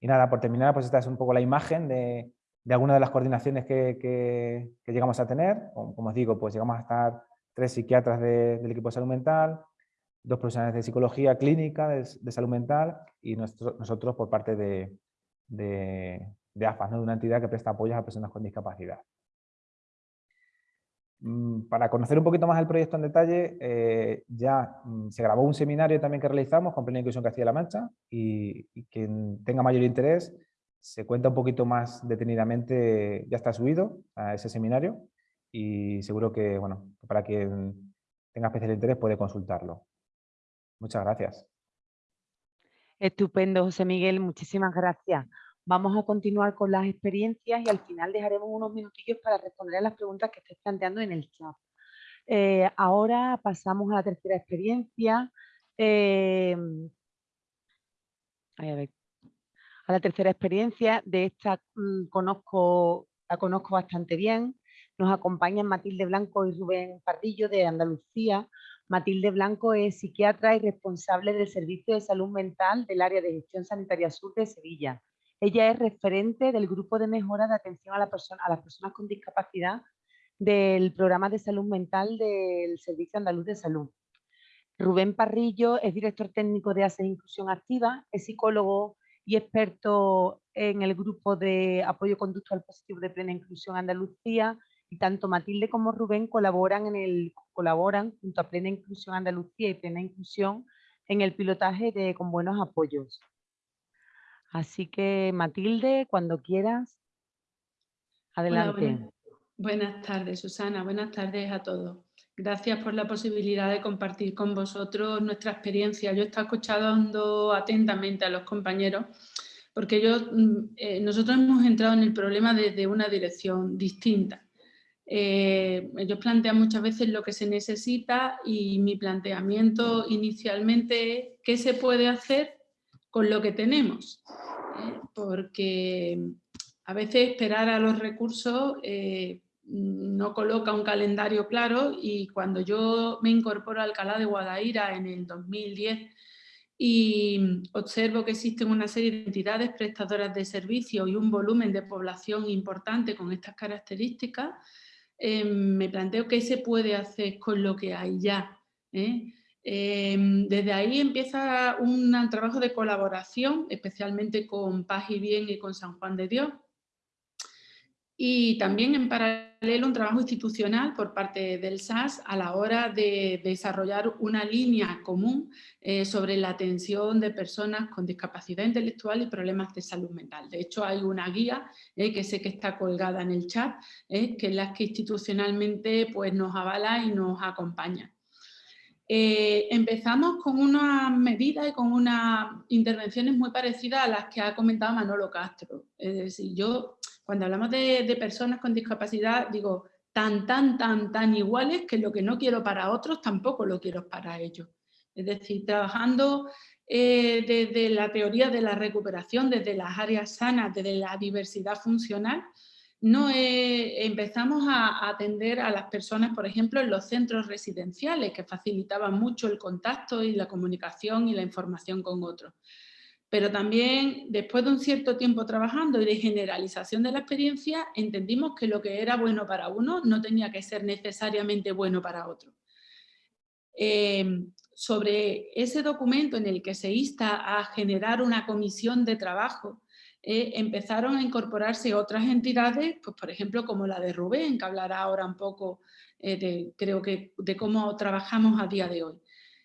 Y nada, por terminar, pues esta es un poco la imagen de, de algunas de las coordinaciones que, que, llegamos a tener. Como, os digo, pues llegamos a estar tres psiquiatras del equipo de salud mental, dos profesionales de psicología clínica de, salud mental y nosotros por parte de, de, de AFAS, ¿no? de una entidad que presta apoyos a personas con discapacidad. Mm, para conocer un poquito más el proyecto en detalle, eh, ya mm, se grabó un seminario también que realizamos con Plena Inclusión Castilla-La Mancha y, quien tenga mayor interés se cuenta un poquito más detenidamente, ya está subido a ese seminario y seguro que, bueno, para quien tenga especial interés puede consultarlo. Muchas gracias. Estupendo, José Miguel, muchísimas gracias. Vamos a continuar con las experiencias y al final dejaremos unos minutillos para responder a las preguntas que estés planteando en el chat. Eh, ahora pasamos a la tercera experiencia. Eh, a la tercera experiencia, de esta mm, conozco, la conozco bastante bien. Nos acompañan Matilde Blanco y Rubén Pardillo de Andalucía. Matilde Blanco es psiquiatra y responsable del Servicio de Salud Mental del Área de Gestión Sanitaria Sur de Sevilla. Ella es referente del grupo de mejora de atención a, la persona, las personas con discapacidad del programa de salud mental del Servicio Andaluz de Salud. Rubén Parrillo es director técnico de ACE Inclusión Activa, es psicólogo y experto en el grupo de apoyo conductual positivo de plena inclusión Andalucía y tanto Matilde como Rubén colaboran, en el, colaboran junto a Plena Inclusión Andalucía y Plena Inclusión en el pilotaje de Con Buenos Apoyos. Así que Matilde, cuando quieras, adelante. buenas, tardes, Susana. Buenas tardes a todos. Gracias por la posibilidad de compartir con vosotros nuestra experiencia. Yo he estado escuchando atentamente a los compañeros porque mm, eh, nosotros hemos entrado en el problema desde una dirección distinta. Eh, ellos plantean muchas veces lo que se necesita y mi planteamiento inicialmente es qué se puede hacer con lo que tenemos. Porque a veces esperar a los recursos eh, no coloca un calendario claro y cuando yo me incorporo a Alcalá de Guadaira en el 2010 y observo que existen una serie de entidades prestadoras de servicios y un volumen de población importante con estas características, eh, me planteo qué se puede hacer con lo que hay ya. Em, desde ahí empieza un trabajo de colaboración, especialmente con Paz y Bien y con San Juan de Dios. Y también en paralelo un trabajo institucional por parte del SAS a la hora de desarrollar una línea común eh, sobre la atención de personas con discapacidad intelectual y problemas de salud mental. De hecho hay una guía eh, que sé que está colgada en el chat, eh, que es la que institucionalmente pues, nos avala y nos acompaña. Eh, empezamos con unas medidas y con unas intervenciones muy parecidas a las que ha comentado Manolo Castro. Es decir, yo cuando hablamos de, personas con discapacidad digo tan, tan, tan, tan iguales que lo que no quiero para otros tampoco lo quiero para ellos. Es decir, trabajando eh, desde la teoría de la recuperación, desde las áreas sanas, desde la diversidad funcional, no empezamos a, atender a las personas, por ejemplo, en los centros residenciales, que facilitaban mucho el contacto y la comunicación y la información con otros. Pero también, después de un cierto tiempo trabajando y de generalización de la experiencia, entendimos que lo que era bueno para uno no tenía que ser necesariamente bueno para otro. Eh, sobre ese documento en el que se insta a generar una comisión de trabajo eh, empezaron a incorporarse otras entidades, pues por ejemplo como la de Rubén, que hablará ahora un poco eh, de, creo que, de cómo trabajamos a día de hoy.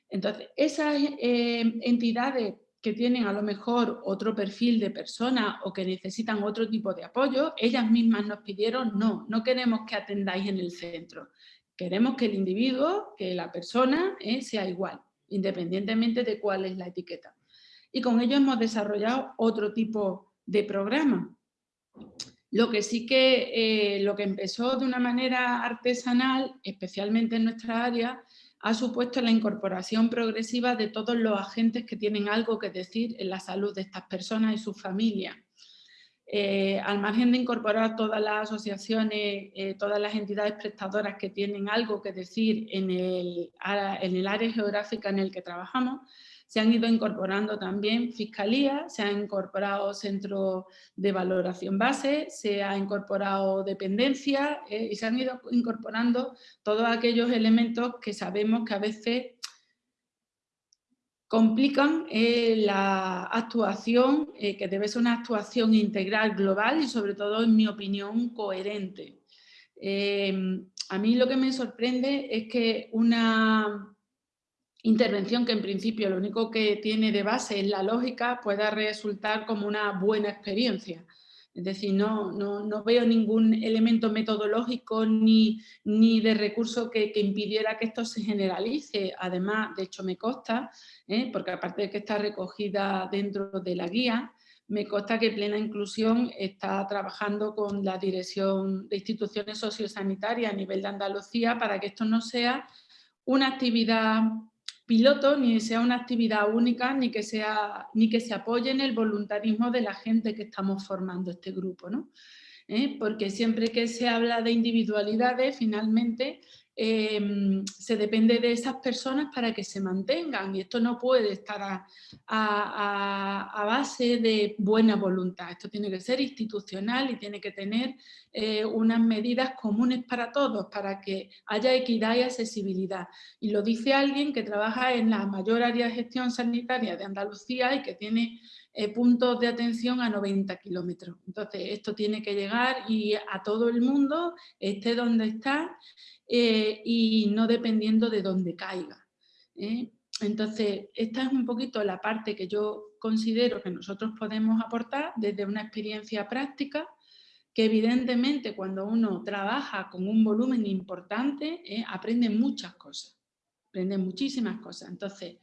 Entonces, esas eh, entidades que tienen a lo mejor otro perfil de persona o que necesitan otro tipo de apoyo, ellas mismas nos pidieron, no, no queremos que atendáis en el centro, queremos que el individuo, que la persona sea igual, independientemente de cuál es la etiqueta. Y con ello hemos desarrollado otro tipo de programa. Lo que sí que, eh, lo que empezó de una manera artesanal, especialmente en nuestra área, ha supuesto la incorporación progresiva de todos los agentes que tienen algo que decir en la salud de estas personas y sus familias. eh, al margen de incorporar todas las asociaciones, eh, todas las entidades prestadoras que tienen algo que decir en el, en el área geográfica en el que trabajamos, se han ido incorporando también fiscalía, se han incorporado centros de valoración base, se ha incorporado dependencia eh, y se han ido incorporando todos aquellos elementos que sabemos que a veces complican eh, la actuación, eh, que debe ser una actuación integral, global y sobre todo, en mi opinión, coherente. a mí lo que me sorprende es que una intervención que en principio lo único que tiene de base es la lógica pueda resultar como una buena experiencia. Es decir, no, no, veo ningún elemento metodológico ni, ni de recurso que, impidiera que esto se generalice. Además, de hecho me consta, ¿eh? porque aparte de que está recogida dentro de la guía, me consta que Plena Inclusión está trabajando con la Dirección de Instituciones Sociosanitarias a nivel de Andalucía para que esto no sea una actividad piloto, ni sea una actividad única, ni que, sea, ni que se apoye en el voluntarismo de la gente que estamos formando este grupo. ¿no? ¿Eh? Porque siempre que se habla de individualidades, finalmente Em, se depende de esas personas para que se mantengan y esto no puede estar a, base de buena voluntad, esto tiene que ser institucional y tiene que tener eh, unas medidas comunes para todos, para que haya equidad y accesibilidad. Y lo dice alguien que trabaja en la mayor área de gestión sanitaria de Andalucía y que tiene eh, puntos de atención a 90 kilómetros. Entonces, esto tiene que llegar y a todo el mundo, esté donde está, eh, y no dependiendo de dónde caiga. ¿eh? Entonces, esta es un poquito la parte que yo considero que nosotros podemos aportar desde una experiencia práctica, que evidentemente cuando uno trabaja con un volumen importante, aprende muchas cosas, aprende muchísimas cosas. Entonces,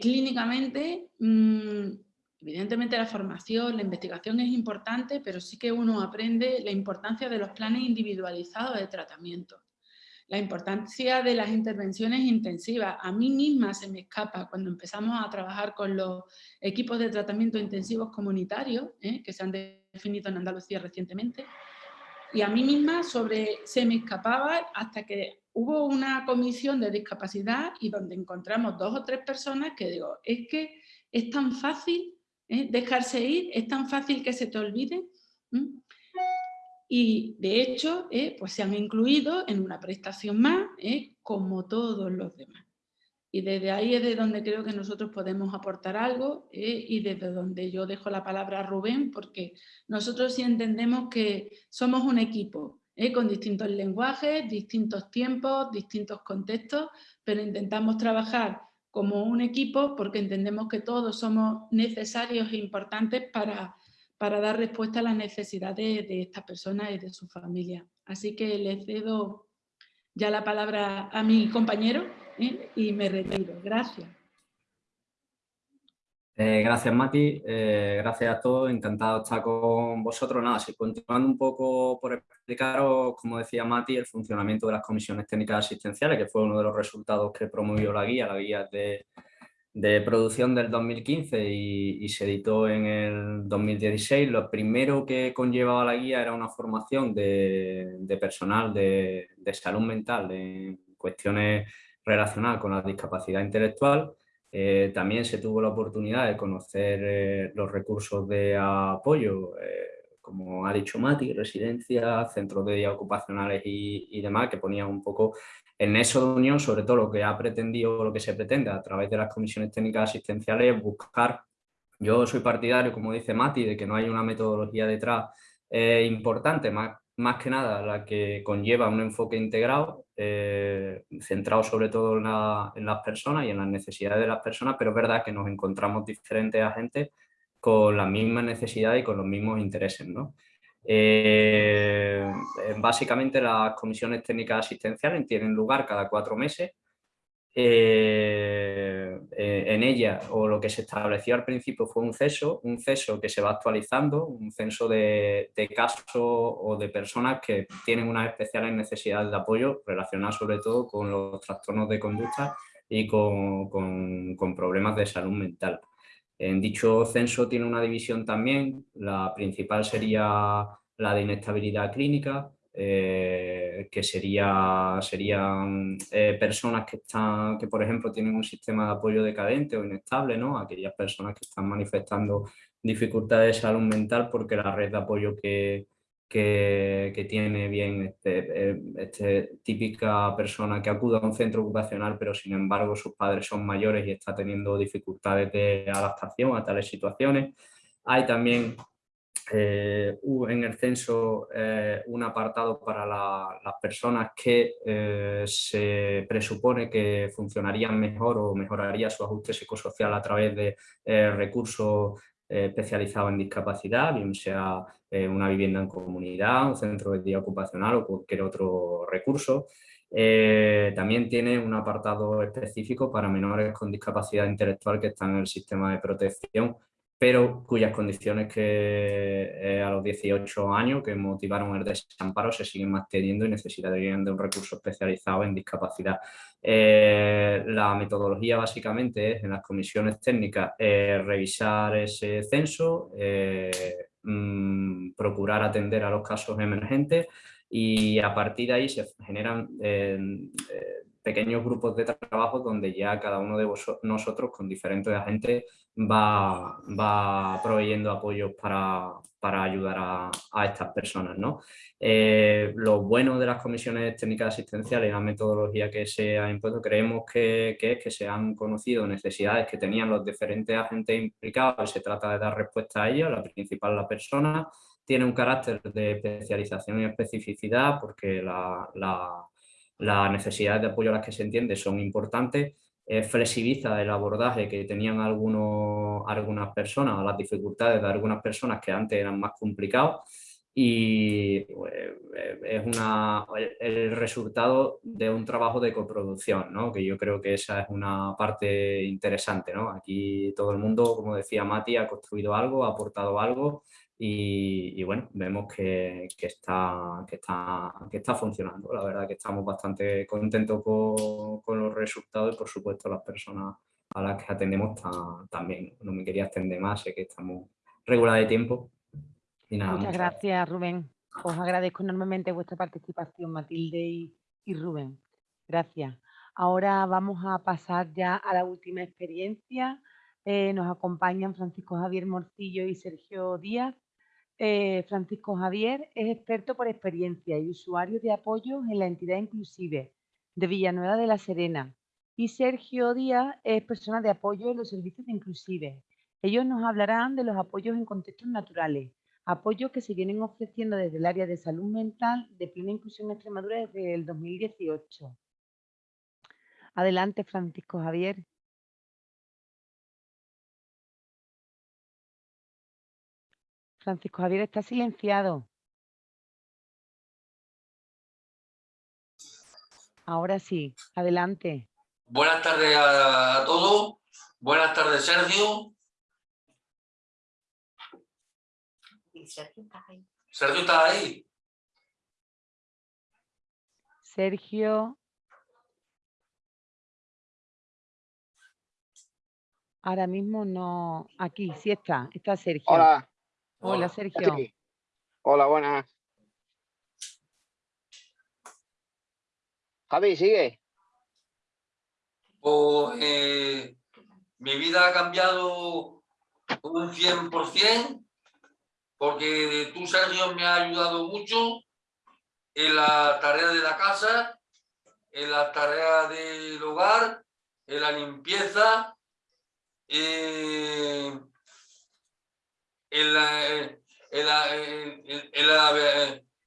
clínicamente, mm, evidentemente la formación, la investigación es importante, pero sí que uno aprende la importancia de los planes individualizados de tratamiento la importancia de las intervenciones intensivas. A mí misma se me escapa cuando empezamos a trabajar con los equipos de tratamiento intensivos comunitarios, ¿eh? que se han definido en Andalucía recientemente, y a mí misma sobre, se me escapaba hasta que hubo una comisión de discapacidad y donde encontramos dos o tres personas que digo, es que es tan fácil ¿eh? dejarse ir, es tan fácil que se te olvide y de hecho eh, pues se han incluido en una prestación más eh, como todos los demás. Y desde ahí es de donde creo que nosotros podemos aportar algo y desde donde yo dejo la palabra a Rubén porque nosotros sí entendemos que somos un equipo con distintos lenguajes, distintos tiempos, distintos contextos, pero intentamos trabajar como un equipo porque entendemos que todos somos necesarios e importantes para para dar respuesta a las necesidades de estas personas y de su familia. Así que le cedo ya la palabra a mi compañero ¿eh? y me retiro. Gracias. Eh, gracias Mati, eh, gracias a todos, encantado de estar con vosotros. Nada, si continuando un poco por explicaros, como decía Mati, el funcionamiento de las comisiones técnicas asistenciales, que fue uno de los resultados que promovió la guía, la guía de de producción del 2015 y, se editó en el 2016. Lo primero que conllevaba la guía era una formación de, personal de, salud mental en cuestiones relacionadas con la discapacidad intelectual. Eh, también se tuvo la oportunidad de conocer eh, los recursos de apoyo, eh, como ha dicho Mati, residencias, centros de día ocupacionales y, y demás, que ponían un poco en eso de unión, sobre todo lo que ha pretendido, lo que se pretende a través de las comisiones técnicas asistenciales es buscar, yo soy partidario, como dice Mati, de que no hay una metodología detrás importante, más, más que nada la que conlleva un enfoque integrado, eh, centrado sobre todo en, las personas y en las necesidades de las personas, pero es verdad que nos encontramos diferentes agentes con las mismas necesidades y con los mismos intereses. ¿no? Eh, básicamente las comisiones técnicas asistenciales tienen lugar cada cuatro meses. Eh, eh, en ella, o lo que se estableció al principio fue un ceso, un ceso que se va actualizando, un censo de, casos o de personas que tienen unas especiales necesidades de apoyo relacionadas sobre todo con los trastornos de conducta y con problemas de salud mental. En dicho censo tiene una división también, la principal sería la de inestabilidad clínica, eh, que sería, serían eh, personas que, están, que, por ejemplo, tienen un sistema de apoyo decadente o inestable, ¿no? aquellas personas que están manifestando dificultades de salud mental porque la red de apoyo que, que, tiene bien este, eh, este, típica persona que acude a un centro ocupacional pero sin embargo sus padres son mayores y está teniendo dificultades de adaptación a tales situaciones. Hay también eh, en el censo eh, un apartado para las personas que eh, se presupone que funcionarían mejor o mejoraría su ajuste psicosocial a través de recursos especializados en discapacidad, bien sea una vivienda en comunidad, un centro de día ocupacional o cualquier otro recurso. también tiene un apartado específico para menores con discapacidad intelectual que están en el sistema de protección pero cuyas condiciones que eh, a los 18 años que motivaron el desamparo se siguen manteniendo y necesitarían de un recurso especializado en discapacidad. Eh, la metodología básicamente es en las comisiones técnicas eh, revisar ese censo, mm, procurar atender a los casos emergentes y a partir de ahí se generan pequeños grupos de trabajo donde ya cada uno de nosotros con diferentes agentes va, va proveyendo apoyos para, para ayudar a, estas personas. ¿no? Eh, lo bueno de las comisiones técnicas asistenciales y la metodología que se ha impuesto, creemos que, que, se han conocido necesidades que tenían los diferentes agentes implicados y se trata de dar respuesta a ellas, la principal la persona, tiene un carácter de especialización y especificidad porque la, la necesidades de apoyo a las que se entiende son importantes, flexibiliza el abordaje que tenían algunos, algunas personas, las dificultades de algunas personas que antes eran más complicados y pues, es una, el resultado de un trabajo de coproducción, ¿no? que yo creo que esa es una parte interesante. ¿no? Aquí todo el mundo, como decía Mati, ha construido algo, ha aportado algo y, bueno, vemos que, que, está, que, está, que está funcionando. La verdad que estamos bastante contentos con, con los resultados y por supuesto las personas a las que atendemos también. No me quería extender más, sé que estamos regular de tiempo. Y nada, muchas, gracias, Rubén. Os agradezco enormemente vuestra participación, Matilde y, y Rubén. Gracias. Ahora vamos a pasar ya a la última experiencia. Eh, nos acompañan Francisco Javier Morcillo y Sergio Díaz. Eh, Francisco Javier es experto por experiencia y usuario de apoyo en la entidad inclusive de Villanueva de la Serena. Y Sergio Díaz es persona de apoyo en los servicios de inclusive. Ellos nos hablarán de los apoyos en contextos naturales, apoyos que se vienen ofreciendo desde el área de salud mental de plena inclusión Extremadura desde el 2018. Adelante, Francisco Javier. Francisco Javier está silenciado. Ahora sí, adelante. Buenas tardes a, todos. Buenas tardes, Sergio. Sergio está ahí. Sergio está ahí. Sergio. Ahora mismo no. Aquí, sí está. Está Sergio. Hola. Hola, Sergio. Hola, buenas. Javi, sigue. Pues, eh, mi vida ha cambiado un 100% porque tú, Sergio, me has ayudado mucho en la tarea de la casa, en la tarea del hogar, en la limpieza, eh, en, la,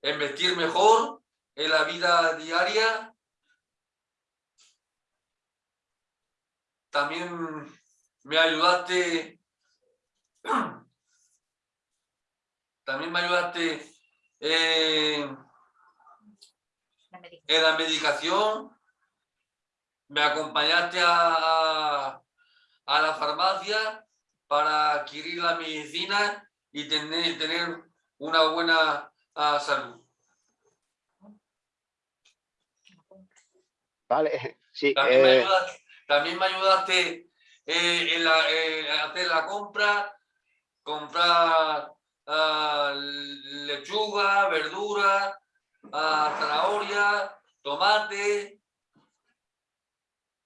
en, vestir mejor, en la vida diaria. También me ayudaste, [CLEARS THROAT] también me ayudaste en, en la medicación, me acompañaste a, a la farmacia para adquirir la medicina y tener, tener una buena uh, salud. Vale, sí. También, me, eh, ayudaste, también me ayudaste eh, en la, eh, hacer la compra, comprar uh, lechuga, verdura, uh, zanahoria, tomate.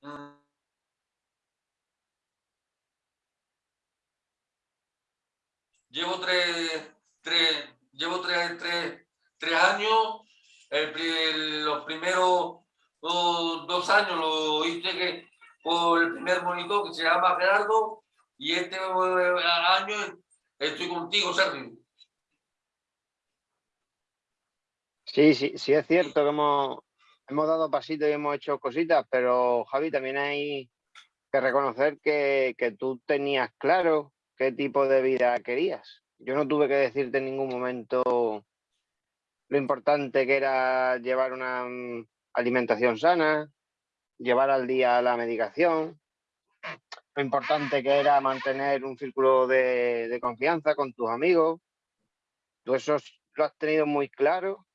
Mm. Llevo tres, tres, llevo tres, tres, tres años. Los primeros dos años lo hice que, por el primer monitor que se llama Gerardo y este año estoy contigo, Sergio. Sí, sí, sí es cierto que hemos, hemos dado pasitos y hemos hecho cositas, pero Javi, también hay que reconocer que, que tú tenías claro qué tipo de vida querías. Yo no tuve que decirte en ningún momento lo importante que era llevar una mm, alimentación sana, llevar al día la medicación, lo importante que era mantener un círculo de, de confianza con tus amigos. Tú eso lo has tenido muy claro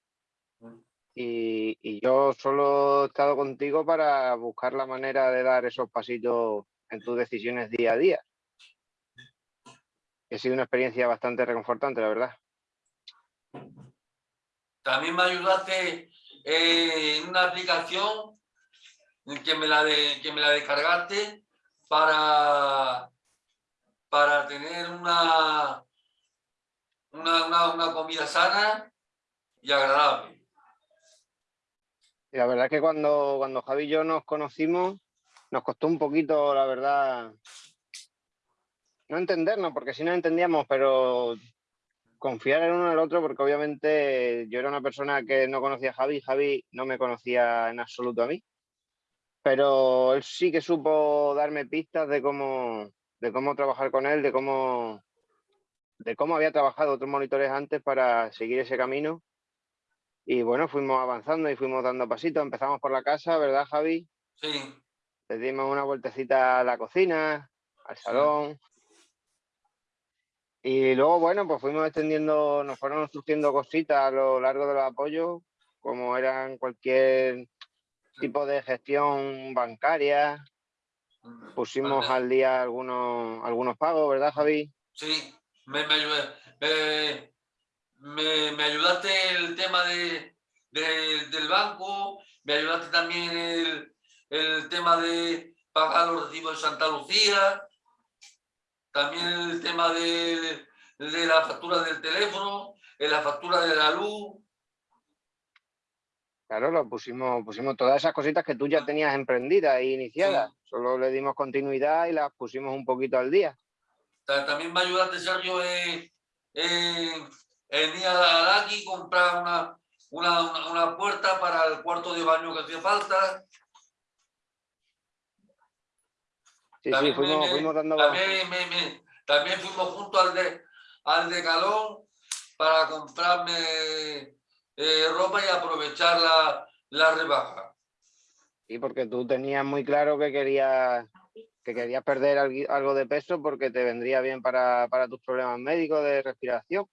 y, y, yo solo he estado contigo para buscar la manera de dar esos pasitos en tus decisiones día a día. Ha sido una experiencia bastante reconfortante, la verdad. También me ayudaste en una aplicación que me la, de, que me la descargaste para, para tener una, una, una, comida sana y agradable. la verdad es que cuando, cuando Javi y yo nos conocimos, nos costó un poquito, la verdad, no entendernos, porque si no entendíamos, pero confiar en uno el otro, porque obviamente yo era una persona que no conocía a Javi, Javi no me conocía en absoluto a mí. Pero él sí que supo darme pistas de cómo, de cómo trabajar con él, de cómo, de cómo había trabajado otros monitores antes para seguir ese camino. Y bueno, fuimos avanzando y fuimos dando pasitos. Empezamos por la casa, ¿verdad, Javi? Sí. Le dimos una vueltecita a la cocina, al salón. Y luego, bueno, pues fuimos extendiendo, nos fueron surgiendo cositas a lo largo de los apoyos, como eran cualquier tipo de gestión bancaria. Pusimos al día algunos, algunos pagos, ¿verdad, Javi? Sí, me, me, me, me ayudaste el tema de, del banco, me ayudaste también el, el tema de pagar los recibos de Santa Lucía, también el tema de, de la factura del teléfono, en la factura de la luz. Claro, lo pusimos, pusimos todas esas cositas que tú ya tenías emprendidas e iniciadas. Solo le dimos continuidad y las pusimos un poquito al día. También me ayudaste, Sergio, en, en, ir a aquí comprar una, una, una, puerta para el cuarto de baño que hacía falta. Sí, también sí, fuimos, fuimos dando... También, también fuimos juntos al, de, al decalón para comprarme eh, ropa y aprovechar la, la rebaja. Sí, porque tú tenías muy claro que querías que querías perder algo de peso porque te vendría bien para, para tus problemas médicos de respiración.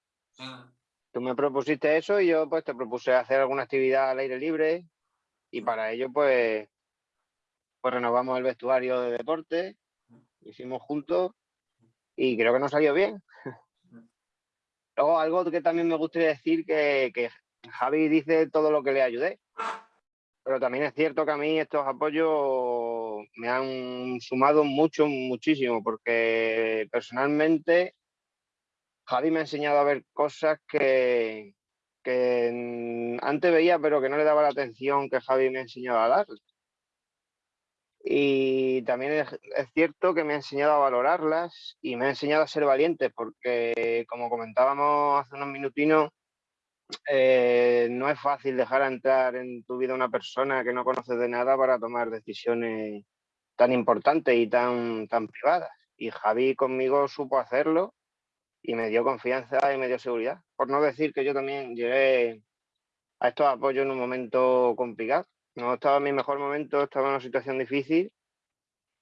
Tú me propusiste eso y yo pues te propuse hacer alguna actividad al aire libre y para ello pues, pues renovamos el vestuario de deporte, hicimos juntos y creo que nos salió bien. Luego, algo que también me gustaría decir que, Javi dice todo lo que le ayudé, pero también es cierto que a mí estos apoyos me han sumado mucho, muchísimo, porque personalmente Javi me ha enseñado a ver cosas que, antes veía, pero que no le daba la atención que Javi me ha enseñado a dar. Y también es, cierto que me ha enseñado a valorarlas y me ha enseñado a ser valiente, porque como comentábamos hace unos minutinos, eh, no es fácil dejar entrar en tu vida una persona que no conoces de nada para tomar decisiones tan importantes y tan, tan privadas. Y Javi conmigo supo hacerlo y me dio confianza y me dio seguridad. Por no decir que yo también llegué a estos apoyos en un momento complicado no estaba en mi mejor momento, estaba en una situación difícil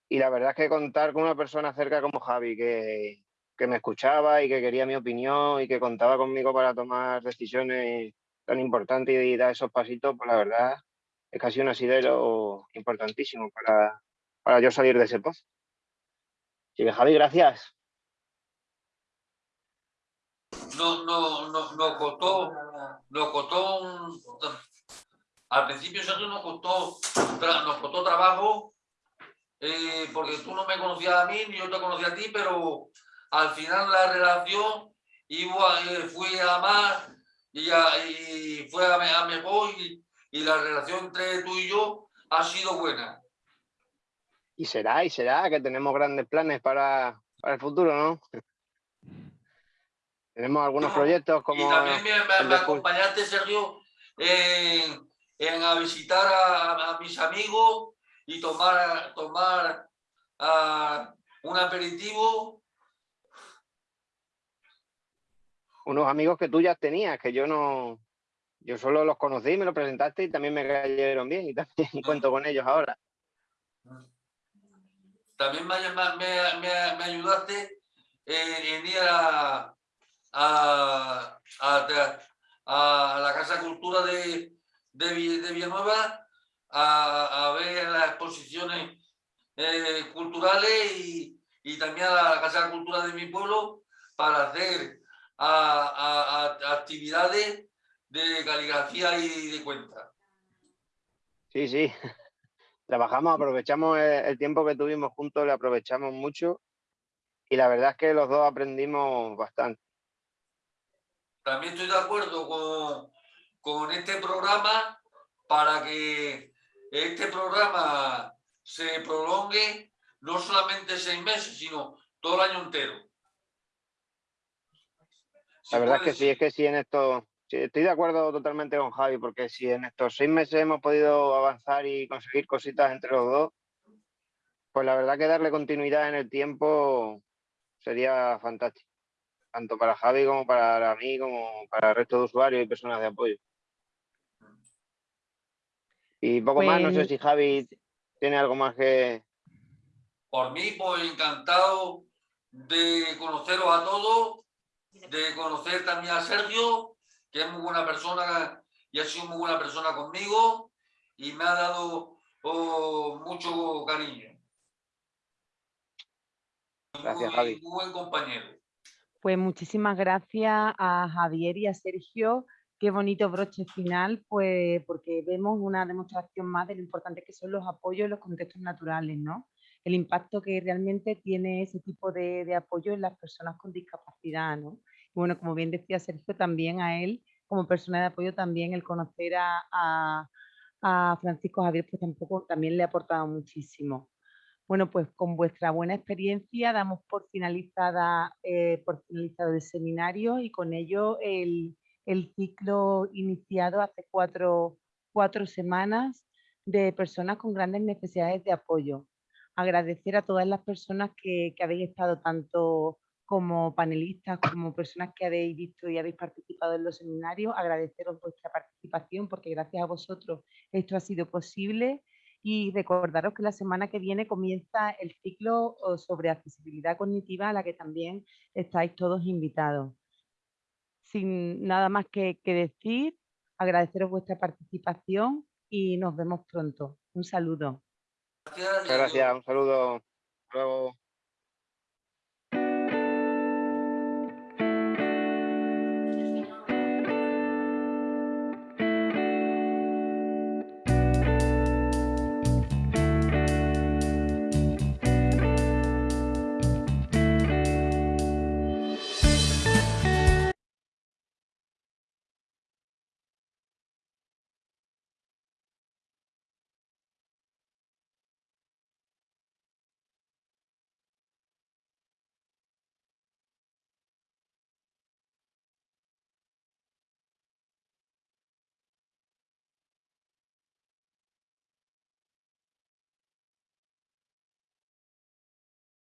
y la verdad es que contar con una persona cerca como Javi, que, me escuchaba y que quería mi opinión y que contaba conmigo para tomar decisiones tan importantes y dar esos pasitos, pues la verdad es casi un asidero importantísimo para, para yo salir de ese pozo. Sí, Javi, gracias. No, no, no, nos costó, nos costó al principio Sergio nos costó, nos costó trabajo eh, porque tú no me conocías a mí ni yo te conocía a ti, pero al final la relación iba, eh, fue a más y, y fue a, mejor y, y la relación entre tú y yo ha sido buena. Y será, y será, que tenemos grandes planes para, para el futuro, ¿no? [LAUGHS] Tenemos algunos proyectos como... Y también me, me, acompañaste, Sergio, en, en a visitar a, mis amigos y tomar, tomar uh, un aperitivo. Unos amigos que tú ya tenías, que yo no... Yo solo los conocí, me los presentaste y también me cayeron bien y también [LAUGHS] cuento con ellos ahora. También me, me, me ayudaste en ir a, a, a, la Casa Cultura de, de, Villanueva a, a, ver las exposiciones eh, culturales y, y, también a la Casa de Cultura de mi pueblo para hacer actividades de caligrafía y de cuenta. Sí, sí. [LAUGHS] Trabajamos, aprovechamos el tiempo que tuvimos juntos, le aprovechamos mucho y la verdad es que los dos aprendimos bastante. También estoy de acuerdo con, con este programa para que este programa se prolongue no solamente seis meses, sino todo el año entero. La verdad es que sí, es que sí en esto, estoy de acuerdo totalmente con Javi, porque si en estos seis meses hemos podido avanzar y conseguir cositas entre los dos, pues la verdad que darle continuidad en el tiempo sería fantástico tanto para Javi como para mí, como para el resto de usuarios y personas de apoyo. Y poco más, no sé pues si Javi tiene algo más que... Por mí, pues encantado de conoceros a todos, de conocer también a Sergio, que es muy buena persona y ha sido muy buena persona conmigo y me ha dado oh, mucho cariño. Gracias, Javi. Muy buen compañero. Pues muchísimas gracias a Javier y a Sergio. Qué bonito broche final, pues porque vemos una demostración más de lo importante que son los apoyos en los contextos naturales, ¿no? El impacto que realmente tiene ese tipo de, apoyo en las personas con discapacidad, ¿no? Y bueno, como bien decía Sergio, también a él, como persona de apoyo, también el conocer a, a Francisco Javier, pues tampoco también le ha aportado muchísimo. Bueno, pues con vuestra buena experiencia damos por, finalizada, eh, por finalizado el seminario y con ello el, ciclo iniciado hace cuatro, semanas de personas con grandes necesidades de apoyo. Agradecer a todas las personas que, que habéis estado tanto como panelistas, como personas que habéis visto y habéis participado en los seminarios, agradeceros vuestra participación porque gracias a vosotros esto ha sido posible y recordaros que la semana que viene comienza el ciclo sobre accesibilidad cognitiva a la que también estáis todos invitados. Sin nada más que, decir, agradeceros vuestra participación y nos vemos pronto. Un saludo. Muchas gracias, un saludo. Hasta luego.